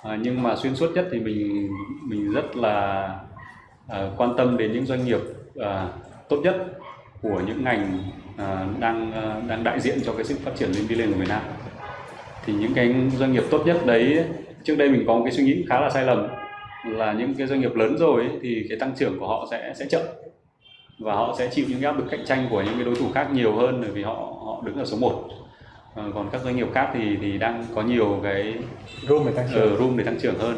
Ờ, nhưng mà xuyên suốt nhất thì mình mình rất là ờ, quan tâm đến những doanh nghiệp ờ, tốt nhất của những ngành à, đang à, đang đại diện cho cái sự phát triển lên đi lên của Việt Nam thì những cái doanh nghiệp tốt nhất đấy trước đây mình có một cái suy nghĩ khá là sai lầm là những cái doanh nghiệp lớn rồi ấy, thì cái tăng trưởng của họ sẽ sẽ chậm. Và họ sẽ chịu những áp lực cạnh tranh của những cái đối thủ khác nhiều hơn bởi vì họ họ đứng ở số 1 còn các doanh nghiệp khác thì thì đang có nhiều cái room để tăng trưởng. Room để tăng trưởng hơn.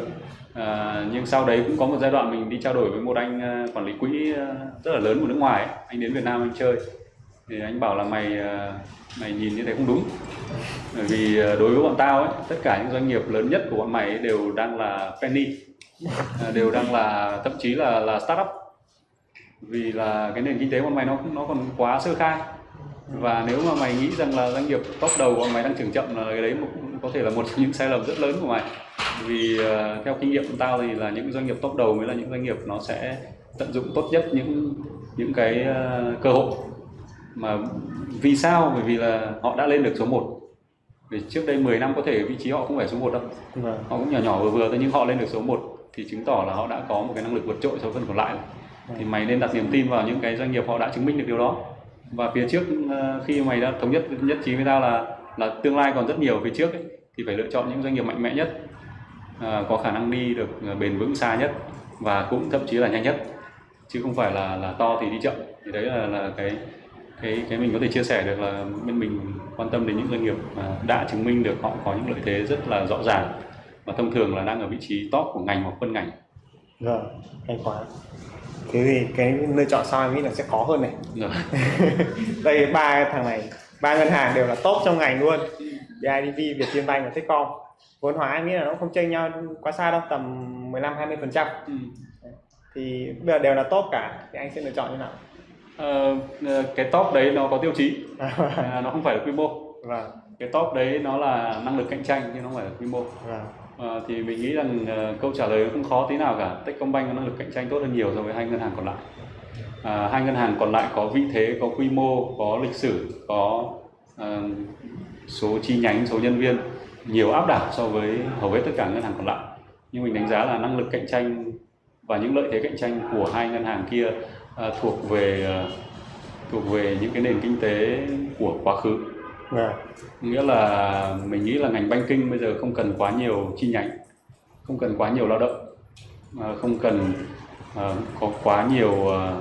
À, nhưng sau đấy cũng có một giai đoạn mình đi trao đổi với một anh à, quản lý quỹ à, rất là lớn của nước ngoài ấy. anh đến Việt Nam anh chơi thì anh bảo là mày ờ, mày nhìn như thế không đúng. Bởi vì ờ, đối với bọn tao ấy tất cả những doanh nghiệp lớn nhất của bọn mày ấy đều đang là penny. Ờ, đều đang là thậm chí là là startup. Vì là cái nền kinh tế của bọn mày nó nó còn quá sơ khai. Và nếu mà mày nghĩ rằng là doanh nghiệp top đầu của mày đang trưởng chậm là cái đấy có thể là một trong những sai lầm rất lớn của mày. Vì uh, theo kinh nghiệm của tao thì là những doanh nghiệp top đầu mới là những doanh nghiệp nó sẽ tận dụng tốt nhất những những cái uh, cơ hội mà vì sao? Bởi vì là họ đã lên được số 1 vì trước đây 10 năm có thể vị trí họ không phải số 1 đâu. Vâng họ cũng nhỏ nhỏ vừa vừa thôi nhưng họ lên được số 1 thì chứng tỏ là họ đã có một cái năng lực vượt trội so với phần còn lại. Thì mày nên đặt niềm tin vào những cái doanh nghiệp họ đã chứng minh được điều đó. Và phía trước ờ, khi mày đã thống nhất nhất trí với tao là là tương lai còn rất nhiều phía trước ấy, thì phải lựa chọn những doanh nghiệp mạnh mẽ nhất ờ, có khả năng đi được ờ, bền vững xa nhất và cũng thậm chí là nhanh nhất chứ không phải là là to thì đi chậm. Thì đấy là là cái cái cái mình có thể chia sẻ được là bên mình quan tâm đến những doanh nghiệp mà đã chứng minh được họ có những lợi thế rất là rõ ràng và thông thường là đang ở vị trí top của ngành hoặc phân ngành. Vâng hay quá. Thế thì cái lựa chọn sau em nghĩ là sẽ khó hơn này. Rồi đây ba thằng này ba ngân hàng đều là top trong ngành luôn. BIDV, Vietinbank và Techcom. Vốn hóa em nghĩ là nó không chênh nhau quá xa đâu tầm 15 20 phần trăm. Ừ. thì bây giờ đều là top cả thì anh sẽ lựa chọn như nào Ờ, ờ, cái top đấy nó có tiêu chí. À, nó không phải là quy mô. Vâng. Cái top đấy nó là năng lực cạnh tranh chứ nó không phải là quy mô. Vâng. Ờ, thì mình nghĩ rằng ờ, câu trả lời không khó tí nào cả. Techcombank có năng lực cạnh tranh tốt hơn nhiều so với hai ngân hàng còn lại. À, hai ngân hàng còn lại có vị thế có quy mô có lịch sử có ờ, số chi nhánh số nhân viên nhiều áp đảo so với hầu hết tất cả ngân hàng còn lại. Nhưng mình đánh giá là năng lực cạnh tranh và những lợi thế cạnh tranh của hai ngân hàng kia ờ, thuộc về ờ, thuộc về những cái nền kinh tế của quá khứ. Vâng nghĩa là mình nghĩ là ngành banking bây giờ không cần quá nhiều chi nhánh không cần quá nhiều lao động à, không cần à, có quá nhiều à,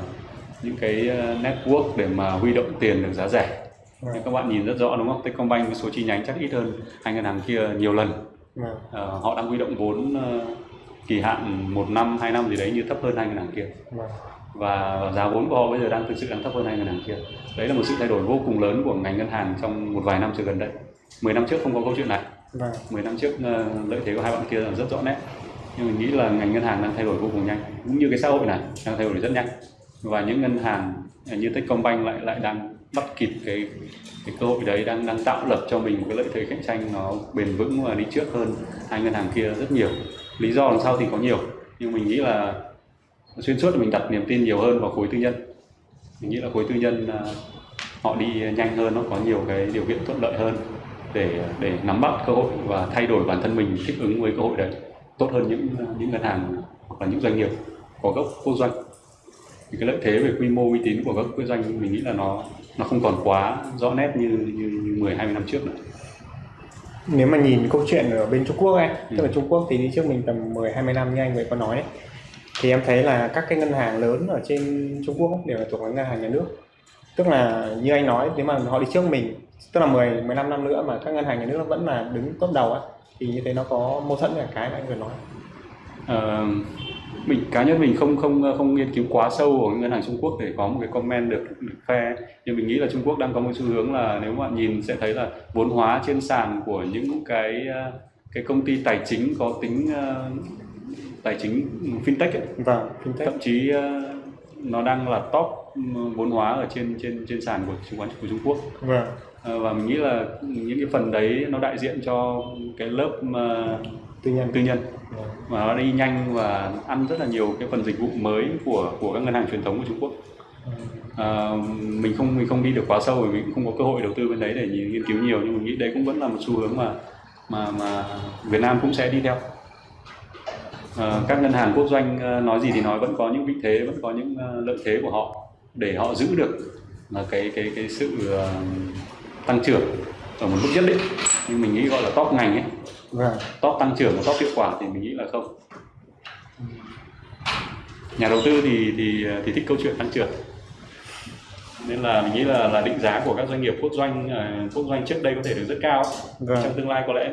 những cái à, network để mà huy động tiền được giá rẻ. Vâng nhưng các bạn nhìn rất rõ đúng không? Techcombank cái số chi nhánh chắc ít hơn hai ngân hàng kia nhiều lần. Vâng à, họ đang huy động vốn à, kỳ hạn một năm hai năm gì đấy như thấp hơn hai ngân hàng kia. Vâng và giá vốn của họ bây giờ đang thực sự đang thấp hơn hai ngân hàng kia. Đấy là một sự thay đổi vô cùng lớn của ngành ngân hàng trong một vài năm trở gần đây. 10 năm trước không có câu chuyện này. Vâng. 10 năm trước ờ, lợi thế của hai bạn kia là rất rõ nét. Nhưng mình nghĩ là ngành ngân hàng đang thay đổi vô cùng nhanh. Cũng như cái xã hội này đang thay đổi rất nhanh. Và những ngân hàng như Techcombank lại lại đang bắt kịp cái cái cơ hội đấy đang đang tạo lập cho mình một cái lợi thế cạnh tranh nó bền vững và đi trước hơn hai ngân hàng kia rất nhiều. Lý do đằng sau thì có nhiều. Nhưng mình nghĩ là xuyên suốt là mình đặt niềm tin nhiều hơn vào khối tư nhân mình nghĩ là khối tư nhân à, họ đi nhanh hơn nó có nhiều cái điều kiện thuận lợi hơn để để nắm bắt cơ hội và thay đổi bản thân mình thích ứng với cơ hội đấy tốt hơn những những ngân hàng hoặc là những doanh nghiệp có gốc quốc doanh thì cái lợi thế về quy mô uy tín của các quốc doanh mình nghĩ là nó nó không còn quá rõ nét như như, như 10 20 năm trước nữa. nếu mà nhìn câu chuyện ở bên Trung Quốc ấy, Ừ. tức là Trung Quốc thì đi trước mình tầm 10 20 năm như anh vừa có nói ấy, thì em thấy là các cái ngân hàng lớn ở trên Trung Quốc đều là thuộc về ngân hàng nhà nước. Tức là như anh nói nếu mà họ đi trước mình, tức là 10 15 năm nữa mà các ngân hàng nhà nước nó vẫn là đứng top đầu á thì như thế nó có mâu thuẫn với cái mà anh vừa nói. à, mình cá nhân mình không không không nghiên cứu quá sâu vào ngân hàng Trung Quốc để có một cái comment được, được fair nhưng mình nghĩ là Trung Quốc đang có một xu hướng là nếu mà nhìn sẽ thấy là vốn hóa trên sàn của những cái cái công ty tài chính có tính ờ, tài chính fintech ấy, Vâng, fintech. thậm chí ờ, nó đang là top vốn hóa ở trên trên trên sàn của chứng khoán của Trung Quốc Vâng. Ờ, và mình nghĩ là những cái phần đấy nó đại diện cho cái lớp ờ, Tư nhân. tư nhân Vâng. mà nó đi nhanh và ăn rất là nhiều cái phần dịch vụ mới của của các ngân hàng truyền thống của Trung Quốc. À, mình không mình không đi được quá sâu vì cũng không có cơ hội đầu tư bên đấy để nghiên cứu nhiều nhưng mình nghĩ đấy cũng vẫn là một xu hướng mà mà mà Việt Nam cũng sẽ đi theo. À, các ngân hàng quốc doanh ờ, nói gì thì nói vẫn có những vị thế vẫn có những ờ, lợi thế của họ để họ giữ được là cái cái cái sự ờ, tăng trưởng ở một mức nhất định. Nhưng mình nghĩ gọi là top ngành ấy. Vâng. top tăng trưởng và top hiệu quả thì mình nghĩ là không. Nhà đầu tư thì thì thì thích câu chuyện tăng trưởng. Nên là mình nghĩ là là định giá của các doanh nghiệp quốc doanh ờ, quốc doanh trước đây có thể được rất cao Vâng. trong tương lai có lẽ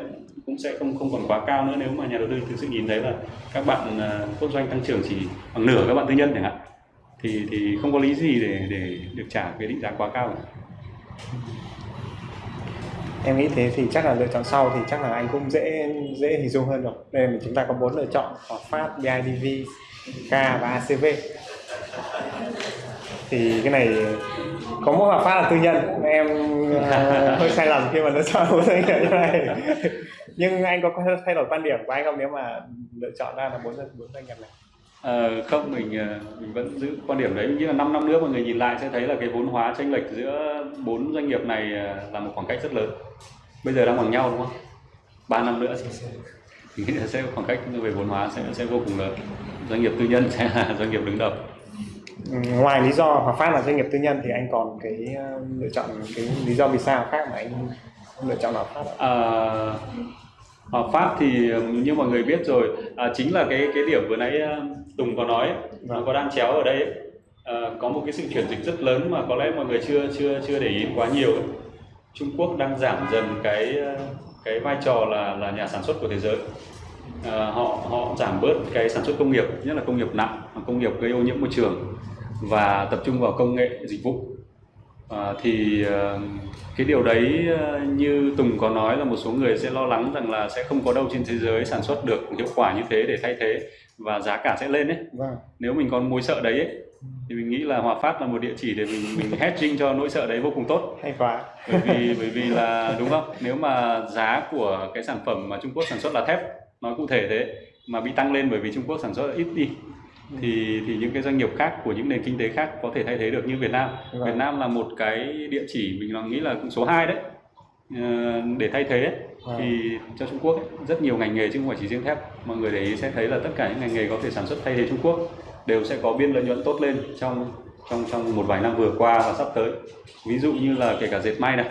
cũng sẽ không không còn quá cao nữa nếu mà nhà đầu tư thực sự nhìn thấy là các bạn à, ờ, quốc doanh tăng trưởng chỉ bằng nửa các bạn tư nhân chẳng hạn thì thì không có lý gì để để được trả cái định giá quá cao cả. Em nghĩ thế thì chắc là lựa chọn sau thì chắc là anh cũng dễ dễ hình dung hơn rồi. Đây là chúng ta có bốn lựa chọn có Phát, BIDV, K và ACV. Thì cái này có mỗi Hòa Phát là tư nhân. Em ờ, hơi sai lầm khi mà lựa chọn bốn doanh nghiệp như này. Nhưng anh có thay đổi quan điểm của anh không nếu mà lựa chọn ra là bốn bốn doanh nghiệp này? Ờ, không mình ờ, mình vẫn giữ quan điểm đấy mình nghĩ là 5 năm nữa mọi người nhìn lại sẽ thấy là cái vốn hóa chênh lệch giữa bốn doanh nghiệp này là một khoảng cách rất lớn bây giờ đang bằng nhau đúng không 3 năm nữa thì mình nghĩ là sẽ khoảng cách về vốn hóa sẽ sẽ vô cùng lớn doanh nghiệp tư nhân sẽ là doanh nghiệp đứng đầu Ngoài lý do Hòa Phát là doanh nghiệp tư nhân thì anh còn cái ờ, lựa chọn cái lý do vì sao khác mà anh lựa chọn Hòa Phát ạ? À, Hòa Phát thì ừm, như mọi người biết rồi à, chính là cái cái điểm vừa nãy à, Tùng có nói nó Vâng. có đang chéo ở đây ấy. À, có một cái sự chuyển dịch rất lớn mà có lẽ mọi người chưa chưa chưa để ý quá nhiều ấy. Trung Quốc đang giảm dần cái à, cái vai trò là là nhà sản xuất của thế giới à, họ họ giảm bớt cái sản xuất công nghiệp nhất là công nghiệp nặng công nghiệp gây ô nhiễm môi trường và tập trung vào công nghệ dịch vụ À, thì ờ, cái điều đấy ờ, như Tùng có nói là một số người sẽ lo lắng rằng là sẽ không có đâu trên thế giới sản xuất được hiệu quả như thế để thay thế và giá cả sẽ lên ấy. Vâng. Nếu mình còn mối sợ đấy ấy, thì mình nghĩ là Hòa Phát là một địa chỉ để mình mình hedging cho nỗi sợ đấy vô cùng tốt. hay quá Bởi vì bởi vì là đúng không? Nếu mà giá của cái sản phẩm mà Trung Quốc sản xuất là thép, nói cụ thể thế mà bị tăng lên bởi vì Trung Quốc sản xuất ít đi thì thì những cái doanh nghiệp khác của những nền kinh tế khác có thể thay thế được như Việt Nam. Vâng. Việt Nam là một cái địa chỉ mình là nghĩ là số 2 đấy Ờ, để thay thế ấy. Vâng. thì cho Trung Quốc ấy, rất nhiều ngành nghề chứ không phải chỉ riêng thép mọi người để ý sẽ thấy là tất cả những ngành nghề có thể sản xuất thay thế Trung Quốc đều sẽ có biên lợi nhuận tốt lên trong trong trong một vài năm vừa qua và sắp tới ví dụ như là kể cả dệt may này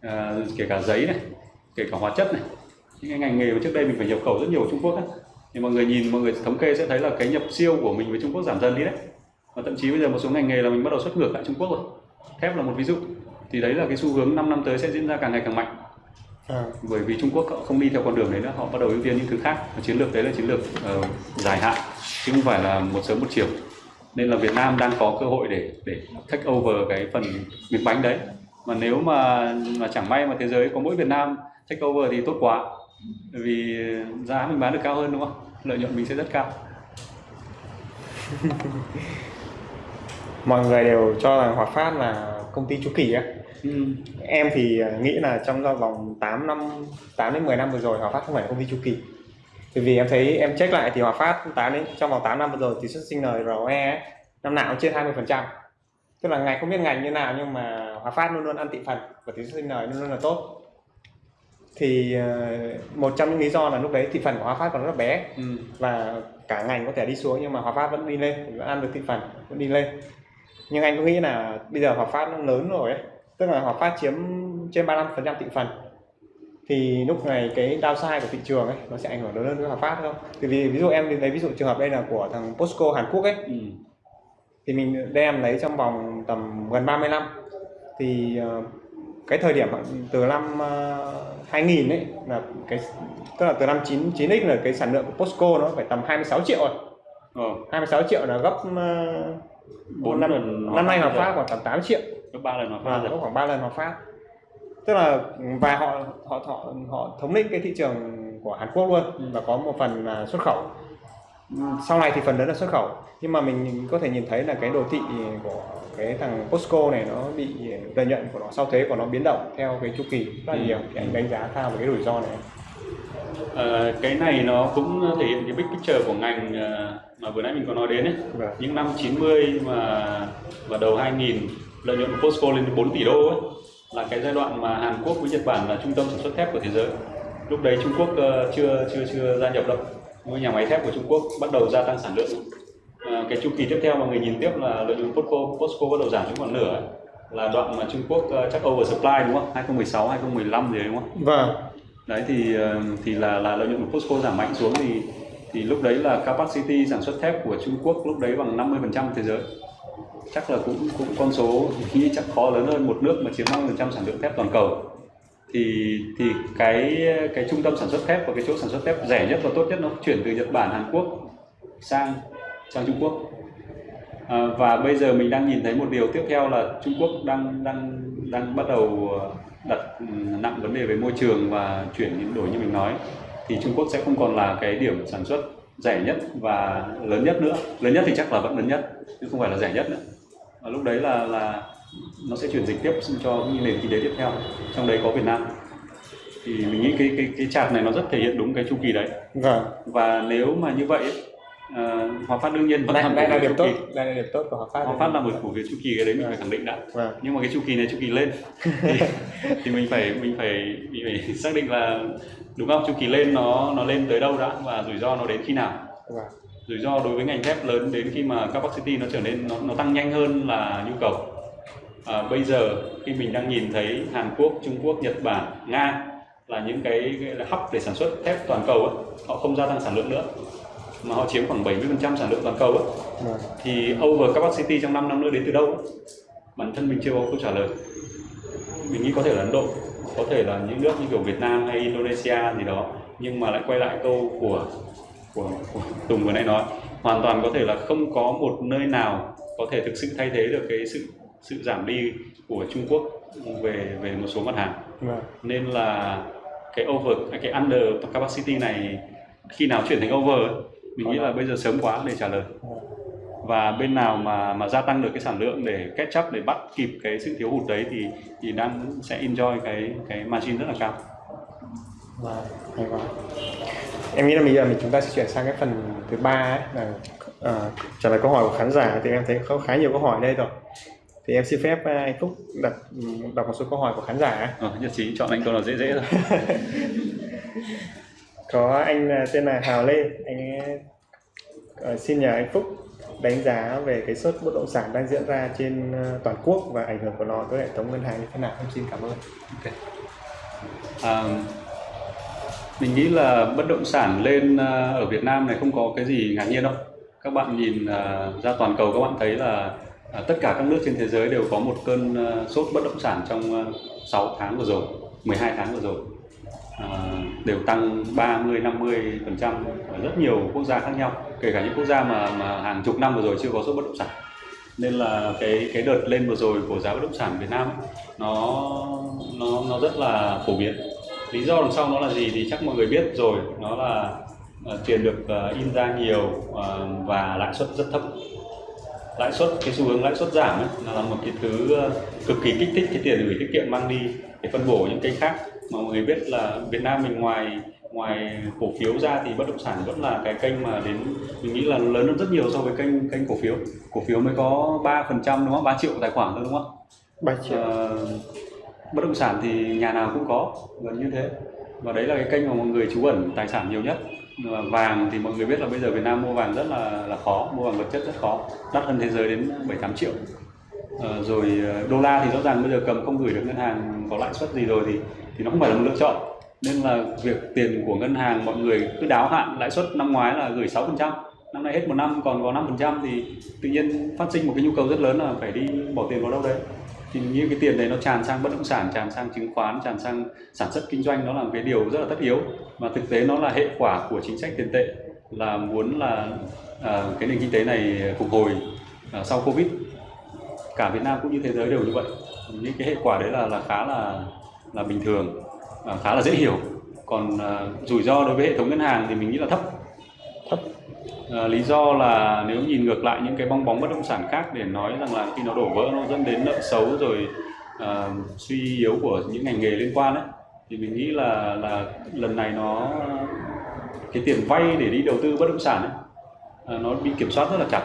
à, kể cả giấy này kể cả hóa chất này những cái ngành nghề mà trước đây mình phải nhập khẩu rất nhiều của Trung Quốc ấy. Thì mọi người nhìn mọi người thống kê sẽ thấy là cái nhập siêu của mình với Trung Quốc giảm dần đi đấy. Và thậm chí bây giờ một số ngành nghề là mình bắt đầu xuất ngược lại Trung Quốc rồi. Thép là một ví dụ. Thì đấy là cái xu hướng 5 năm tới sẽ diễn ra càng ngày càng mạnh. À, bởi vì Trung Quốc không đi theo con đường đấy nữa họ bắt đầu ưu tiên những thứ khác. Và chiến lược đấy là chiến lược ờ, dài hạn chứ không phải là một sớm một chiều. Nên là Việt Nam đang có cơ hội để để take over cái phần miếng bánh đấy. Mà nếu mà mà chẳng may mà thế giới có mỗi Việt Nam take over thì tốt quá. Vì giá mình bán được cao hơn đúng không lợi nhuận mình sẽ rất cao. Mọi người đều cho rằng Hòa Phát là công ty chu kỳ á. Ừ. em thì ờ, nghĩ là trong vòng 8 năm 8 đến 10 năm vừa rồi Hòa Phát không phải là công ty chu kỳ bởi vì em thấy em check lại thì Hòa Phát 8 đến trong vòng 8 năm vừa rồi tỷ suất sinh lời ROE năm nào cũng trên 20 phần trăm. Tức là ngành không biết ngành như nào nhưng mà Hòa Phát luôn luôn ăn thị phần và tỷ suất sinh lời luôn luôn là tốt thì ờ, một trong những lý do là lúc đấy thị phần của Hòa Phát còn rất là bé ừ. và cả ngành có thể đi xuống nhưng mà Hòa Phát vẫn đi lên vẫn ăn được thị phần vẫn đi lên nhưng anh có nghĩ là bây giờ Hòa Phát nó lớn rồi ấy tức là Hòa Phát chiếm trên 35% thị phần thì lúc này cái downside của thị trường ấy nó sẽ ảnh hưởng lớn hơn với Hòa Phát không? Thì vì ví dụ em lấy ví dụ trường hợp đây là của thằng Posco Hàn Quốc ấy Ừ. thì mình đem lấy trong vòng tầm gần 30 năm thì ờ, cái thời điểm từ năm ờ, 2000 ấy là cái tức là từ năm 9 9x là cái sản lượng của Posco nó phải tầm 26 triệu rồi Ờ, 26 triệu là gấp uh, Bốn năm, năm nay Hòa. Phát khoảng tầm 8 triệu gấp ba lần Hòa và Phát nó rồi. khoảng 3 lần Hòa Phát tức là và họ họ họ họ thống lĩnh cái thị trường của Hàn Quốc luôn Ừ. và có một phần là xuất khẩu sau này thì phần lớn là xuất khẩu nhưng mà mình có thể nhìn thấy là cái đồ thị của cái thằng Posco này nó bị lợi nhuận của nó sau thuế của nó biến động theo cái chu kỳ rất là Ừ. nhiều thì anh đánh giá sao về cái rủi ro này Ờ, cái này nó cũng thể hiện cái big picture của ngành ờ, mà vừa nãy mình có nói đến ấy. Vâng. Những năm 90 mà và đầu 2000 lợi nhuận của Posco lên đến 4 tỷ đô ấy là cái giai đoạn mà Hàn Quốc với Nhật Bản là trung tâm sản xuất thép của thế giới. Lúc đấy Trung Quốc ờ, chưa chưa chưa gia nhập đâu. Nhưng nhà máy thép của Trung Quốc bắt đầu gia tăng sản lượng. Ờ, cái chu kỳ tiếp theo mà người nhìn tiếp là lợi nhuận Posco Posco bắt đầu giảm xuống còn nửa là đoạn mà Trung Quốc ờ, chắc oversupply đúng không? 2016 2015 gì đấy đúng không? vâng đấy thì ờ, thì là là lợi nhuận của Posco giảm mạnh xuống thì thì lúc đấy là capacity sản xuất thép của Trung Quốc lúc đấy bằng 50% thế giới chắc là cũng cũng con số nghĩ chắc khó lớn hơn một nước mà chiếm 50% sản lượng thép toàn cầu thì thì cái cái trung tâm sản xuất thép và cái chỗ sản xuất thép rẻ nhất và tốt nhất nó chuyển từ Nhật Bản Hàn Quốc sang sang Trung Quốc. À, và bây giờ mình đang nhìn thấy một điều tiếp theo là Trung Quốc đang đang đang bắt đầu ờ, đặt ừ, nặng vấn đề về môi trường và chuyển những đổi như mình nói. Thì Trung Quốc sẽ không còn là cái điểm sản xuất rẻ nhất và lớn nhất nữa. Lớn nhất thì chắc là vẫn lớn nhất chứ không phải là rẻ nhất nữa. Và lúc đấy là là nó sẽ chuyển dịch tiếp cho những nền kinh tế tiếp theo trong đấy có Việt Nam. Thì mình nghĩ cái cái cái chart này nó rất thể hiện đúng cái chu kỳ đấy. Vâng. Và nếu mà như vậy ấy, ờ, Hòa Phát đương nhiên vẫn đây, là đây là điểm chu tốt kỳ đây là điểm tốt của Hòa Phát Hòa Phát là một cổ phiếu chu kỳ cái đấy mình phải khẳng định đã. Vâng. Nhưng mà cái chu kỳ này chu kỳ lên. Thì, thì mình phải mình phải mình phải xác định là đúng không? Chu kỳ lên nó nó lên tới đâu đã và rủi ro nó đến khi nào? Vâng. Rủi ro đối với ngành thép lớn đến khi mà capacity nó trở nên nó, nó tăng nhanh hơn là nhu cầu à, bây giờ khi mình đang nhìn thấy Hàn Quốc Trung Quốc Nhật Bản Nga là những cái, cái là hub để sản xuất thép toàn cầu ấy, họ không gia tăng sản lượng nữa mà họ chiếm khoảng 70% sản lượng toàn cầu ấy, vâng. Thì over capacity trong 5 năm nữa đến từ đâu bản thân mình chưa có câu trả lời. Mình nghĩ có thể là Ấn Độ có thể là những nước như kiểu Việt Nam hay Indonesia gì đó nhưng mà lại quay lại câu của của, của Tùng vừa nãy nói hoàn toàn có thể là không có một nơi nào có thể thực sự thay thế được cái sự sự giảm đi của Trung Quốc về về một số mặt hàng. Vâng. Nên là cái over cái under capacity này khi nào chuyển thành over mình nghĩ là bây giờ sớm quá để trả lời. Và bên nào mà mà gia tăng được cái sản lượng để catch up để bắt kịp cái sự thiếu hụt đấy thì thì đang sẽ enjoy cái cái margin rất là cao. Vâng, hay quá. Em nghĩ là bây giờ mình chúng ta sẽ chuyển sang cái phần thứ ba là ờ, trả lời câu hỏi của khán giả thì em thấy có khá nhiều câu hỏi đây rồi. Thì em xin phép anh Phúc đặt đọc một số câu hỏi của khán giả. ờ, nhất trí chọn anh câu nào dễ dễ rồi Có anh ờ, tên là Hào Lê, anh ờ, xin nhờ anh Phúc đánh giá về cái sốt bất động sản đang diễn ra trên ờ, toàn quốc và ảnh hưởng của nó tới hệ thống ngân hàng như thế nào. Em xin cảm ơn. Ok. À, mình nghĩ là bất động sản lên à, ở Việt Nam này không có cái gì ngạc nhiên đâu. Các bạn nhìn à, ra toàn cầu các bạn thấy là à, tất cả các nước trên thế giới đều có một cơn à, sốt bất động sản trong ờ, à, 6 tháng vừa rồi, 12 tháng vừa rồi. À, đều tăng 30 50 phần trăm ở rất nhiều quốc gia khác nhau, kể cả những quốc gia mà mà hàng chục năm vừa rồi chưa có sốt bất động sản. Nên là cái cái đợt lên vừa rồi của giá bất động sản Việt Nam ấy, nó nó nó rất là phổ biến. Lý do đằng sau nó là gì thì chắc mọi người biết rồi nó là uh, tiền được uh, in ra nhiều uh, và lãi suất rất thấp lãi suất cái xu hướng lãi suất giảm ấy, là một cái thứ ờ, cực kỳ kích thích cái tiền gửi tiết kiệm mang đi. Để phân bổ những kênh khác mà mọi người biết là Việt Nam mình ngoài ngoài cổ phiếu ra thì bất động sản vẫn là cái kênh mà đến mình nghĩ là lớn hơn rất nhiều so với kênh kênh cổ phiếu. Cổ phiếu mới có 3% đúng không? 3 triệu tài khoản thôi đúng không? 3 triệu. Ờ, bất động sản thì nhà nào cũng có gần như thế. Và đấy là cái kênh mà mọi người trú ẩn tài sản nhiều nhất vàng thì mọi người biết là bây giờ Việt Nam mua vàng rất là là khó mua vàng vật chất rất khó. Đắt hơn thế giới đến 7 8 triệu. À, rồi ờ, đô la thì rõ ràng bây giờ cầm không gửi được ngân hàng có lãi suất gì rồi thì thì nó không phải là một lựa chọn. Nên là việc tiền của ngân hàng mọi người cứ đáo hạn lãi suất năm ngoái là gửi 6% năm nay hết một năm còn có 5% thì tự nhiên phát sinh một cái nhu cầu rất lớn là phải đi bỏ tiền vào đâu đấy thì như cái tiền đấy nó tràn sang bất động sản tràn sang chứng khoán tràn sang sản xuất kinh doanh nó là một cái điều rất là tất yếu. Và thực tế nó là hệ quả của chính sách tiền tệ là muốn là à, cái nền kinh tế này phục hồi à, sau covid. Cả Việt Nam cũng như thế giới đều như vậy. Những cái hệ quả đấy là là khá là là bình thường à, khá là dễ hiểu. Còn à, rủi ro đối với hệ thống ngân hàng thì mình nghĩ là thấp à, lý do là nếu nhìn ngược lại những cái bong bóng bất động sản khác để nói rằng là khi nó đổ vỡ nó dẫn đến nợ xấu rồi à, suy yếu của những ngành nghề liên quan ấy thì mình nghĩ là là lần này nó cái tiền vay để đi đầu tư bất động sản ấy, à, nó bị kiểm soát rất là chặt.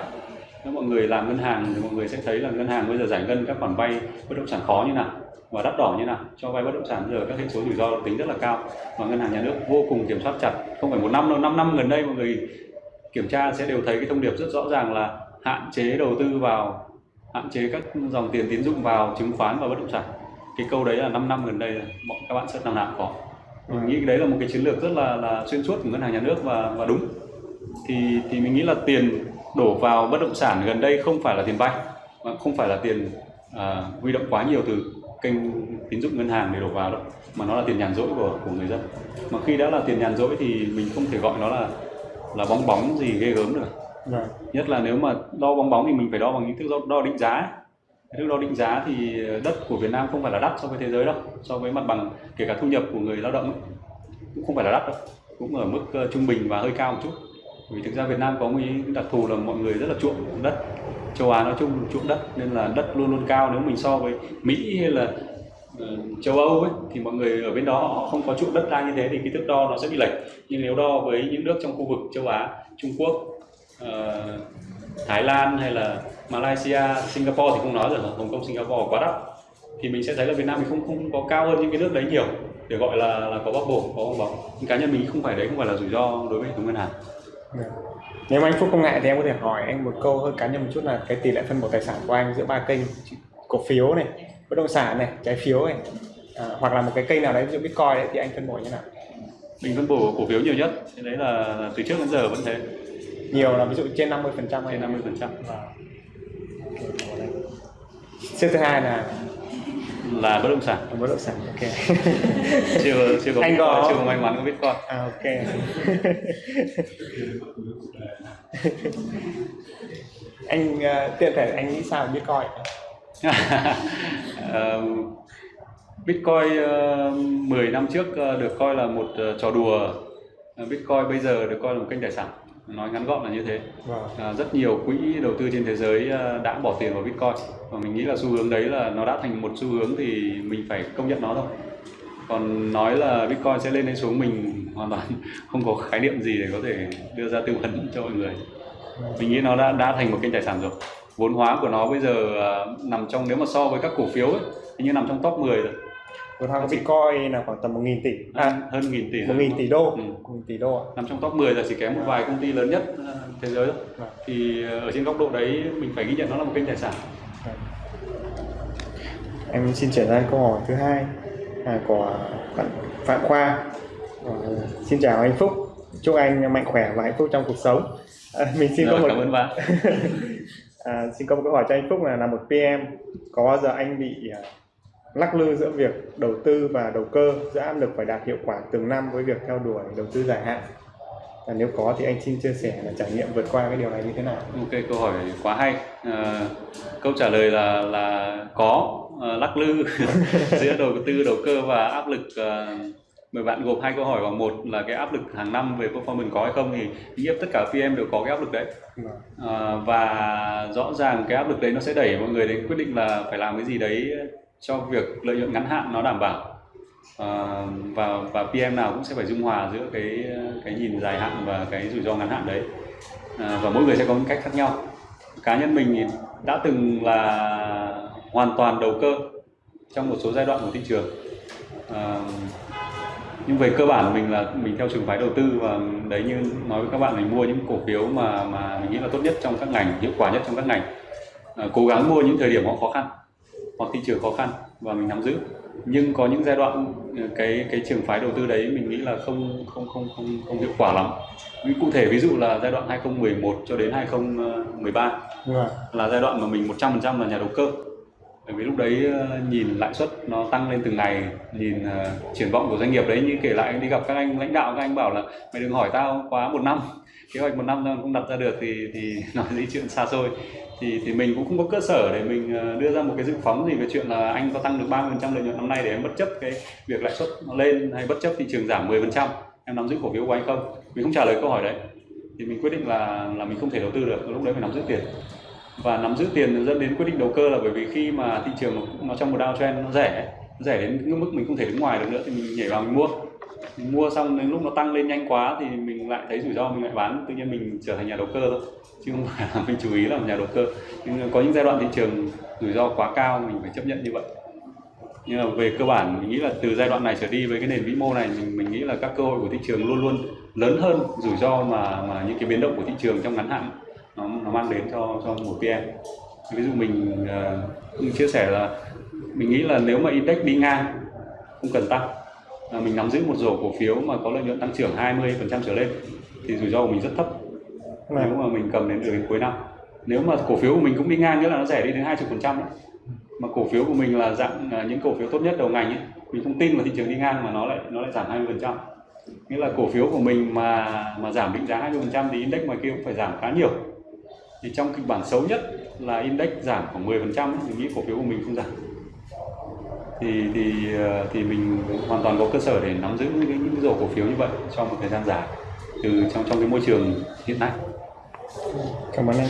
Nếu mọi người làm ngân hàng thì mọi người sẽ thấy là ngân hàng bây giờ giải ngân các khoản vay bất động sản khó như nào và đắt đỏ như nào cho vay bất động sản bây giờ các hệ số rủi ro tính rất là cao. Và ngân hàng nhà nước vô cùng kiểm soát chặt không phải một năm đâu năm năm gần đây mọi người kiểm tra sẽ đều thấy cái thông điệp rất rõ ràng là hạn chế đầu tư vào hạn chế các dòng tiền tín dụng vào chứng khoán và bất động sản. Cái câu đấy là 5 năm gần đây mọi các bạn sẽ năm nào có mình nghĩ đấy là một cái chiến lược rất là là xuyên suốt của ngân hàng nhà nước và và đúng. Thì thì mình nghĩ là tiền đổ vào bất động sản gần đây không phải là tiền vay mà không phải là tiền à, huy động quá nhiều từ kênh tín dụng ngân hàng để đổ vào đâu mà nó là tiền nhàn rỗi của của người dân. Mà khi đã là tiền nhàn rỗi thì mình không thể gọi nó là là bong bóng gì ghê gớm được Vâng. nhất là nếu mà đo bong bóng thì mình phải đo bằng những thước đo, đo định giá. Thước đo định giá thì đất của Việt Nam không phải là đắt so với thế giới đâu so với mặt bằng kể cả thu nhập của người lao động ấy, cũng không phải là đắt đâu cũng ở mức ờ, trung bình và hơi cao một chút. Vì thực ra Việt Nam có một đặc thù là mọi người rất là chuộng đất. Châu Á nói chung chuộng đất nên là đất luôn luôn cao. Nếu mình so với Mỹ hay là Ờ, châu Âu ấy thì mọi người ở bên đó họ không có chuộng đất đai như thế thì cái thước đo nó sẽ bị lệch. Nhưng nếu đo với những nước trong khu vực châu Á Trung Quốc uh, Thái Lan hay là Malaysia Singapore thì không nói rồi Hồng Kông Singapore quá đắt. Thì mình sẽ thấy là Việt Nam mình không không có cao hơn những cái nước đấy nhiều để gọi là là có bóc bổ, có bong bóng. Nhưng cá nhân mình không phải đấy không phải là rủi ro đối với hệ thống ngân hàng. Dạ. Nếu mà anh Phúc không ngại thì em có thể hỏi anh một câu hơi cá nhân một chút là cái tỷ lệ phân bổ tài sản của anh giữa ba kênh cổ phiếu này, bất động sản này, trái phiếu này à, hoặc là một cái kênh nào đấy ví dụ Bitcoin đấy, thì anh phân bổ như nào? mình phân bổ cổ phiếu nhiều nhất thế đấy là, từ trước đến giờ vẫn thế Nhiều là ví dụ trên 50% hay trên 50 phần trăm Xếp thứ hai là là bất động sản bất động sản. Ok. chưa chưa có Anh có- chưa có may mắn có bitcoin à, ok. anh uh, tiện thể anh nghĩ sao về Bitcoin? Bitcoin ờ, 10 năm trước ờ, được coi là một ờ, trò đùa. Ờ, Bitcoin bây giờ được coi là một kênh tài sản. Nói ngắn gọn là như thế. À, rất nhiều quỹ đầu tư trên thế giới đã bỏ tiền vào Bitcoin. Và mình nghĩ là xu hướng đấy là nó đã thành một xu hướng thì mình phải công nhận nó thôi. Còn nói là Bitcoin sẽ lên hay xuống mình hoàn toàn không có khái niệm gì để có thể đưa ra tư vấn cho mọi người. Mình nghĩ nó đã đã thành một kênh tài sản rồi vốn hóa của nó bây giờ à, nằm trong nếu mà so với các cổ phiếu ấy thì như nằm trong top 10 rồi Vốn hóa của Bitcoin là khoảng tầm 1.000 tỷ. À, hơn nghìn tỷ rồi. 1.000 tỷ đô. Ừ. 1.000 tỷ đô ạ. nằm trong top 10 là chỉ kém một vài công ty lớn nhất à, thế giới thôi Vâng. thì à, ở trên góc độ đấy mình phải ghi nhận nó là một kênh tài sản Em xin chuyển sang câu hỏi thứ hai là của bạn Phạm Khoa. Ờ, xin chào anh Phúc, chúc anh mạnh khỏe và hạnh phúc trong cuộc sống. À, mình xin có Rồi, một cảm ơn bạn à, xin có một câu hỏi cho anh Phúc là là một PM có bao giờ anh bị à, lắc lư giữa việc đầu tư và đầu cơ giữa áp lực phải đạt hiệu quả từng năm với việc theo đuổi đầu tư dài hạn và nếu có thì anh xin chia sẻ là trải nghiệm vượt qua cái điều này như thế nào Ok, câu hỏi quá hay. À, câu trả lời là là có à, lắc lư giữa đầu tư, đầu cơ và áp lực. À, mời bạn gộp hai câu hỏi vào một là cái áp lực hàng năm về performance có hay không thì ý nghĩa tất cả PM đều có cái áp lực đấy. Vâng. À, và rõ ràng cái áp lực đấy nó sẽ đẩy mọi người đến quyết định là phải làm cái gì đấy cho việc lợi nhuận ngắn hạn nó đảm bảo. À, và và PM nào cũng sẽ phải dung hòa giữa cái cái nhìn dài hạn và cái rủi ro ngắn hạn đấy à, và mỗi người sẽ có những cách khác nhau cá nhân mình thì đã từng là hoàn toàn đầu cơ trong một số giai đoạn của thị trường à, nhưng về cơ bản mình là mình theo trường phái đầu tư và đấy như nói với các bạn mình mua những cổ phiếu mà mà mình nghĩ là tốt nhất trong các ngành hiệu quả nhất trong các ngành. À, cố gắng mua những thời điểm họ khó khăn hoặc thị trường khó khăn và mình nắm giữ. Nhưng có những giai đoạn ờ, cái cái trường phái đầu tư đấy mình nghĩ là không không không không không hiệu quả lắm. Ví cụ thể ví dụ là giai đoạn 2011 cho đến 2013 Vâng. là giai đoạn mà mình 100% là nhà đầu cơ bởi vì lúc đấy ờ, nhìn lãi suất nó tăng lên từng ngày nhìn uh, triển vọng của doanh nghiệp đấy như kể lại đi gặp các anh lãnh đạo các anh bảo là mày đừng hỏi tao quá một năm. Kế hoạch một năm tao không đặt ra được thì thì nói đi chuyện xa xôi. Thì thì mình cũng không có cơ sở để mình ờ, đưa ra một cái dự phóng gì về chuyện là anh có tăng được 30% lợi nhuận năm nay để em bất chấp cái việc lãi suất nó lên hay bất chấp thị trường giảm 10% em nắm giữ cổ phiếu của anh không? Mình không trả lời câu hỏi đấy. Thì mình quyết định là là mình không thể đầu tư được lúc đấy phải nắm giữ tiền và nắm giữ tiền dẫn đến quyết định đầu cơ là bởi vì khi mà thị trường nó, nó trong một downtrend nó rẻ nó rẻ đến cái mức mình không thể đứng ngoài được nữa thì mình nhảy vào mình mua. Mình mua xong đến lúc nó tăng lên nhanh quá thì mình lại thấy rủi ro mình lại bán. Tự nhiên mình trở thành nhà đầu cơ thôi chứ không phải là mình chú ý làm nhà đầu cơ. Nhưng có những giai đoạn thị trường rủi ro quá cao mình phải chấp nhận như vậy. Nhưng mà về cơ bản mình nghĩ là từ giai đoạn này trở đi với cái nền vĩ mô này mình mình nghĩ là các cơ hội của thị trường luôn luôn lớn hơn rủi ro mà mà những cái biến động của thị trường trong ngắn hạn nó nó mang đến cho cho một PM ví dụ mình uh, chia sẻ là mình nghĩ là nếu mà index đi ngang không cần tăng à, mình nắm giữ một rổ cổ phiếu mà có lợi nhuận tăng trưởng 20% trở lên thì rủi ro của mình rất thấp. Vâng. nếu mà mình cầm đến được đến cuối năm. Nếu mà cổ phiếu của mình cũng đi ngang nghĩa là nó rẻ đi đến 20% đấy mà cổ phiếu của mình là dạng à, những cổ phiếu tốt nhất đầu ngành ấy mình không tin vào thị trường đi ngang mà nó lại nó lại giảm 20% nghĩa là cổ phiếu của mình mà mà giảm định giá 20% thì index ngoài kia cũng phải giảm khá nhiều thì trong kịch bản xấu nhất là index giảm khoảng 10% ấy, mình nghĩ cổ phiếu của mình không giảm thì thì ờ, thì mình hoàn toàn có cơ sở để nắm giữ những cái, những rổ cổ phiếu như vậy trong một thời gian dài từ trong trong cái môi trường hiện nay Cảm ơn anh.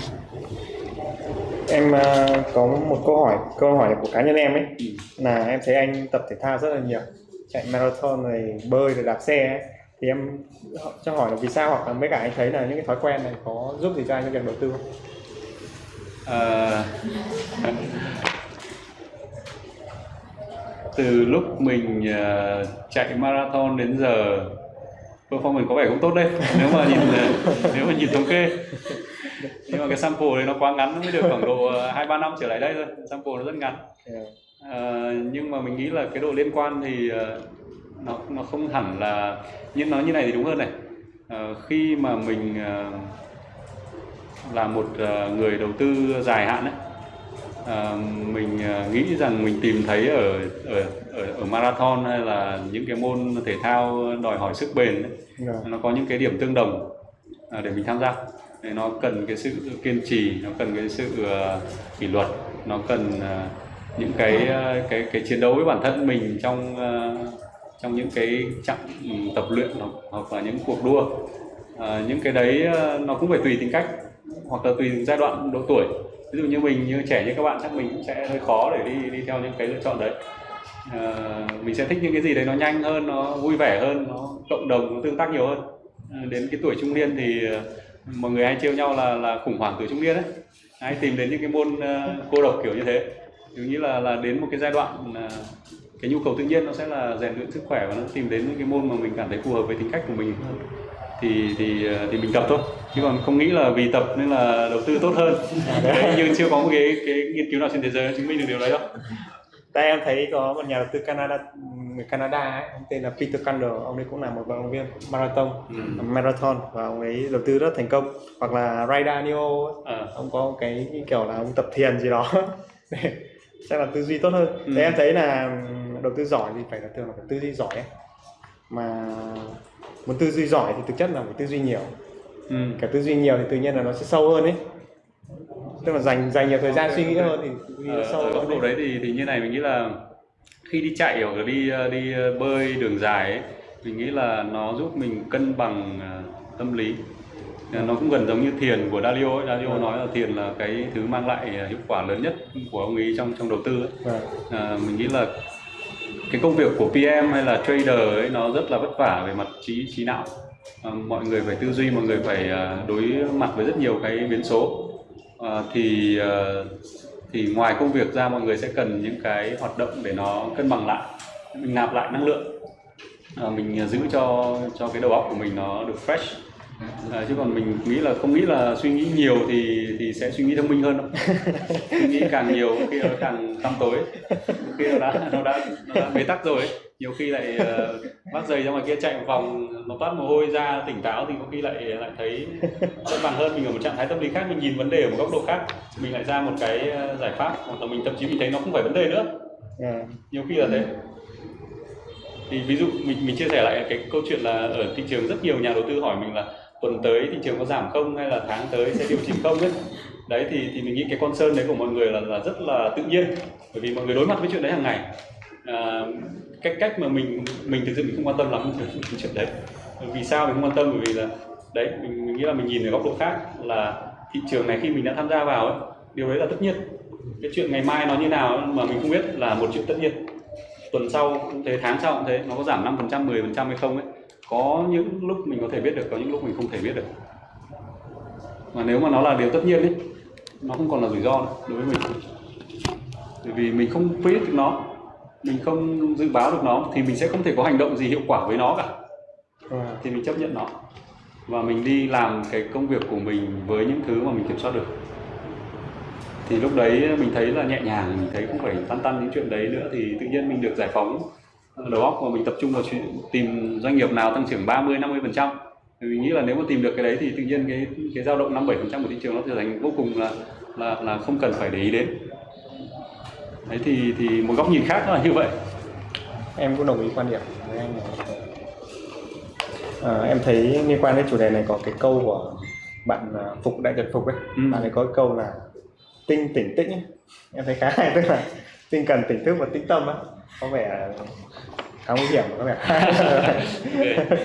Em ờ, có một câu hỏi, câu hỏi của cá nhân em ấy Ừ. là em thấy anh tập thể thao rất là nhiều, chạy marathon rồi bơi rồi đạp xe ấy. Thì em cho hỏi là vì sao hoặc là mấy cả anh thấy là những cái thói quen này có giúp gì cho anh trong việc đầu tư không? Ờ, từ lúc mình ờ, chạy marathon đến giờ performance có vẻ cũng tốt đấy. Nếu mà nhìn ờ, nếu mà nhìn thống kê. Nhưng mà cái sample đấy nó quá ngắn nó mới được khoảng độ hai ba năm trở lại đây thôi. Sample nó rất ngắn. Ờ, nhưng mà mình nghĩ là cái độ liên quan thì nó nó không hẳn là nhưng nói như này thì đúng hơn này Ờ, khi mà mình ờ, là một ờ, người đầu tư dài hạn ấy ờ, mình ờ, nghĩ rằng mình tìm thấy ở ở ở, ở marathon hay là những cái môn thể thao đòi hỏi sức bền ấy, Vâng. nó có những cái điểm tương đồng à, để mình tham gia Để nó cần cái sự kiên trì nó cần cái sự ờ, kỷ luật nó cần ờ, những cái ờ, cái cái chiến đấu với bản thân mình trong ờ, trong những cái chặng tập luyện hoặc, là những cuộc đua. À, những cái đấy ờ, nó cũng phải tùy tính cách hoặc là tùy giai đoạn độ tuổi. Ví dụ như mình như trẻ như các bạn chắc mình cũng sẽ hơi khó để đi đi theo những cái lựa chọn đấy. À, mình sẽ thích những cái gì đấy nó nhanh hơn nó vui vẻ hơn nó cộng đồng nó tương tác nhiều hơn. À, đến cái tuổi trung niên thì mọi người hay trêu nhau là là khủng hoảng tuổi trung niên đấy hay tìm đến những cái môn uh, cô độc kiểu như thế. Giống như là là đến một cái giai đoạn uh, cái nhu cầu tự nhiên nó sẽ là rèn luyện sức khỏe và nó tìm đến những cái môn mà mình cảm thấy phù hợp với tính cách của mình hơn thì thì ờ, thì mình tập thôi chứ còn không nghĩ là vì tập nên là đầu tư tốt hơn đấy, nhưng chưa có một cái cái nghiên cứu nào trên thế giới chứng minh được điều đấy đâu Tại em thấy có một nhà đầu tư Canada người Canada ấy, ông tên là Peter Candle, ông ấy cũng là một vận động viên marathon, Ừ. marathon và ông ấy đầu tư rất thành công. Hoặc là Ray Dalio, Ờ. ông có cái kiểu là ông tập thiền gì đó chắc là tư duy tốt hơn. Ừ. Thế em thấy là đầu tư giỏi thì phải là thường là phải tư duy giỏi ấy. Mà muốn tư duy giỏi thì thực chất là phải tư duy nhiều. ừ. Cả tư duy nhiều thì tự nhiên là nó sẽ sâu hơn ấy. Tức là dành dành nhiều thời gian suy nghĩ hơn thì duy nó ở, sâu ở góc hơn. độ ấy. đấy thì thì như này mình nghĩ là khi đi chạy hoặc là đi ờ, đi ờ, bơi đường dài ấy mình nghĩ là nó giúp mình cân bằng ờ, tâm lý Ờ, nó cũng gần giống như thiền của Dalio ấy. Dalio nói là thiền là cái thứ mang lại ờ, hiệu quả lớn nhất của ông ấy trong trong đầu tư ấy. Vâng. À, mình nghĩ là cái công việc của PM hay là trader ấy nó rất là vất vả về mặt trí trí não. À, mọi người phải tư duy mọi người phải à, đối mặt với rất nhiều cái biến số. À, thì à, thì ngoài công việc ra mọi người sẽ cần những cái hoạt động để nó cân bằng lại mình nạp lại năng lượng. À, mình à, giữ cho cho cái đầu óc của mình nó được fresh à, chứ còn mình nghĩ là không nghĩ là suy nghĩ nhiều thì thì sẽ suy nghĩ thông minh hơn đâu. Suy nghĩ càng nhiều khi nó càng tăm tối. Khi nó đã nó đã nó đã bế tắc rồi ấy. nhiều khi lại uh, bắt giày ra ngoài kia chạy một vòng nó toát mồ hôi ra tỉnh táo thì có khi lại lại thấy cân bằng hơn. Mình ở một trạng thái tâm lý khác mình nhìn vấn đề ở một góc độ khác mình lại ra một cái ờ, giải pháp hoặc là mình thậm chí mình thấy nó không phải vấn đề nữa. À, nhiều khi là thế. Thì ví dụ mình mình chia sẻ lại cái câu chuyện là ở thị trường rất nhiều nhà đầu tư hỏi mình là tuần tới thị trường có giảm không hay là tháng tới sẽ điều chỉnh không ấy? Đấy thì thì mình nghĩ cái con sơn đấy của mọi người là là rất là tự nhiên. Bởi vì mọi người đối mặt với chuyện đấy hàng ngày. À, cách cách mà mình mình thực sự mình không quan tâm lắm về chuyện đấy. Vì sao mình không quan tâm? Bởi vì là đấy mình, mình nghĩ là mình nhìn ở góc độ khác là thị trường này khi mình đã tham gia vào ấy điều đấy là tất nhiên. Cái chuyện ngày mai nó như nào mà mình không biết là một chuyện tất nhiên tuần sau cũng thế tháng sau cũng thế nó có giảm 5% 10% hay không ấy có những lúc mình có thể biết được có những lúc mình không thể biết được. Mà nếu mà nó là điều tất nhiên ấy nó không còn là rủi ro nữa đối với mình. Bởi vì mình không predict được nó mình không dự báo được nó thì mình sẽ không thể có hành động gì hiệu quả với nó cả. Thì mình chấp nhận nó. Và mình đi làm cái công việc của mình với những thứ mà mình kiểm soát được thì lúc đấy mình thấy là nhẹ nhàng mình thấy không phải tăn tăn những chuyện đấy nữa thì tự nhiên mình được giải phóng đầu óc và mình tập trung vào chuyện tìm doanh nghiệp nào tăng trưởng 30 50 phần trăm. Mình nghĩ là nếu mà tìm được cái đấy thì tự nhiên cái cái dao động 5 7 phần trăm của thị trường nó trở thành vô cùng là là là không cần phải để ý đến. Đấy thì thì một góc nhìn khác là như vậy. Em cũng đồng ý quan điểm với anh. À, em thấy liên quan đến chủ đề này có cái câu của bạn à, Phục Đại Trần Phục ấy. Ừ. bạn ấy có cái câu là tinh tỉnh tĩnh ấy. em thấy khá hay tức là tinh cần tỉnh thức và tĩnh tâm á. Có vẻ khá nguy hiểm có vẻ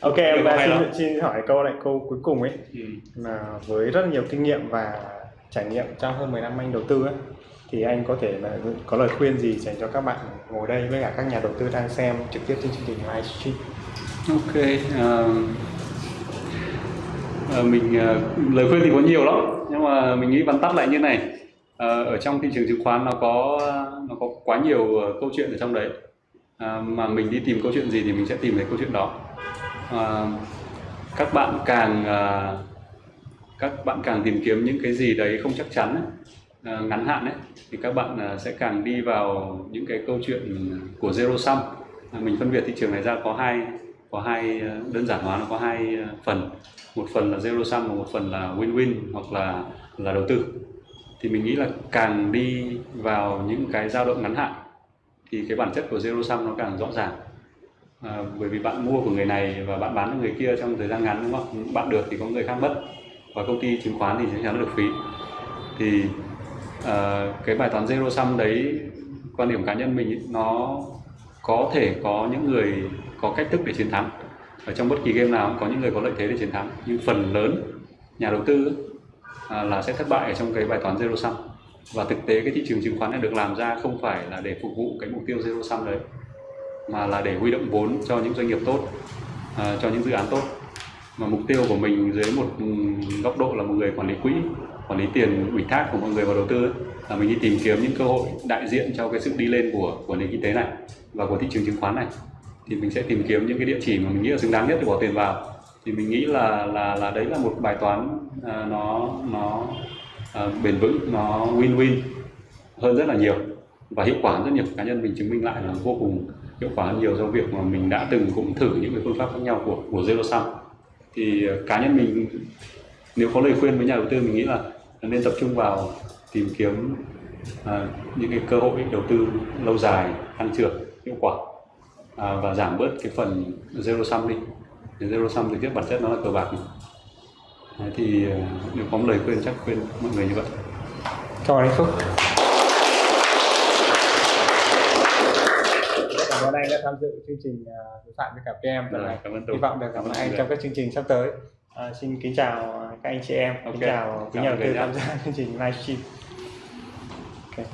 ok em hay xin, xin hỏi câu này câu cuối cùng ấy. Ừ. là với rất nhiều kinh nghiệm và trải nghiệm trong hơn 10 năm anh đầu tư ấy, thì anh có thể là có lời khuyên gì dành cho các bạn ngồi đây với cả các nhà đầu tư đang xem trực tiếp trên chương trình livestream? Ok, ờ, Ờ, mình ờ, lời khuyên thì có nhiều lắm nhưng mà mình nghĩ vắn tắt lại như này. Ờ, ở trong thị trường chứng khoán nó có nó có quá nhiều câu chuyện ở trong đấy. À, mà mình đi tìm câu chuyện gì thì mình sẽ tìm thấy câu chuyện đó. À, các bạn càng à, các bạn càng tìm kiếm những cái gì đấy không chắc chắn ấy, à, ngắn hạn ấy thì các bạn à, sẽ càng đi vào những cái câu chuyện của zero sum. À, mình phân biệt thị trường này ra có hai có hai ờ, đơn giản hóa nó có hai ờ, phần. Một phần là zero sum và một phần là win win hoặc là là đầu tư. Thì mình nghĩ là càng đi vào những cái dao động ngắn hạn thì cái bản chất của zero sum nó càng rõ ràng. À, bởi vì bạn mua của người này và bạn bán cho người kia trong thời gian ngắn đúng không? Bạn được thì có người khác mất và công ty chứng khoán thì chắc chắn được phí. Thì à, cái bài toán zero sum đấy quan điểm cá nhân mình nó có thể có những người có cách thức để chiến thắng. Ở trong bất kỳ game nào cũng có những người có lợi thế để chiến thắng. Nhưng phần lớn nhà đầu tư à, là sẽ thất bại ở trong cái bài toán zero sum. Và thực tế cái thị trường chứng khoán này được làm ra không phải là để phục vụ cái mục tiêu zero sum đấy mà là để huy động vốn cho những doanh nghiệp tốt à, cho những dự án tốt. Mà mục tiêu của mình dưới một ừ, góc độ là một người quản lý quỹ quản lý tiền ủy thác của mọi người vào đầu tư là mình đi tìm kiếm những cơ hội đại diện cho cái sự đi lên của của nền kinh tế này và của thị trường chứng khoán này thì mình sẽ tìm kiếm những cái địa chỉ mà mình nghĩ là xứng đáng nhất để bỏ tiền vào. Thì mình nghĩ là là là đấy là một bài toán à, nó nó à, bền vững nó win win hơn rất là nhiều. Và hiệu quả rất nhiều cá nhân mình chứng minh lại là vô cùng hiệu quả hơn nhiều do việc mà mình đã từng cũng thử những cái phương pháp khác nhau của của zero sum. Thì à, cá nhân mình nếu có lời khuyên với nhà đầu tư mình nghĩ là nên tập trung vào tìm kiếm à, những cái cơ hội đầu tư lâu dài tăng trưởng hiệu quả à, và giảm bớt cái phần zero sum đi Thì zero sum thực chất bản chất nó là cờ bạc. Đấy, thì ờ, nếu có một lời khuyên chắc khuyên mọi người như vậy Cảm ơn anh Phúc. Cảm ơn anh đã tham dự chương trình uh, đối thoại với cả PM lần Rồi, này. cảm ơn Hy vọng được gặp lại anh trong các chương trình sắp tới. À, xin kính chào các anh chị em, kính Ok. chào quý nhà đầu tư tham gia chương trình livestream. Ok.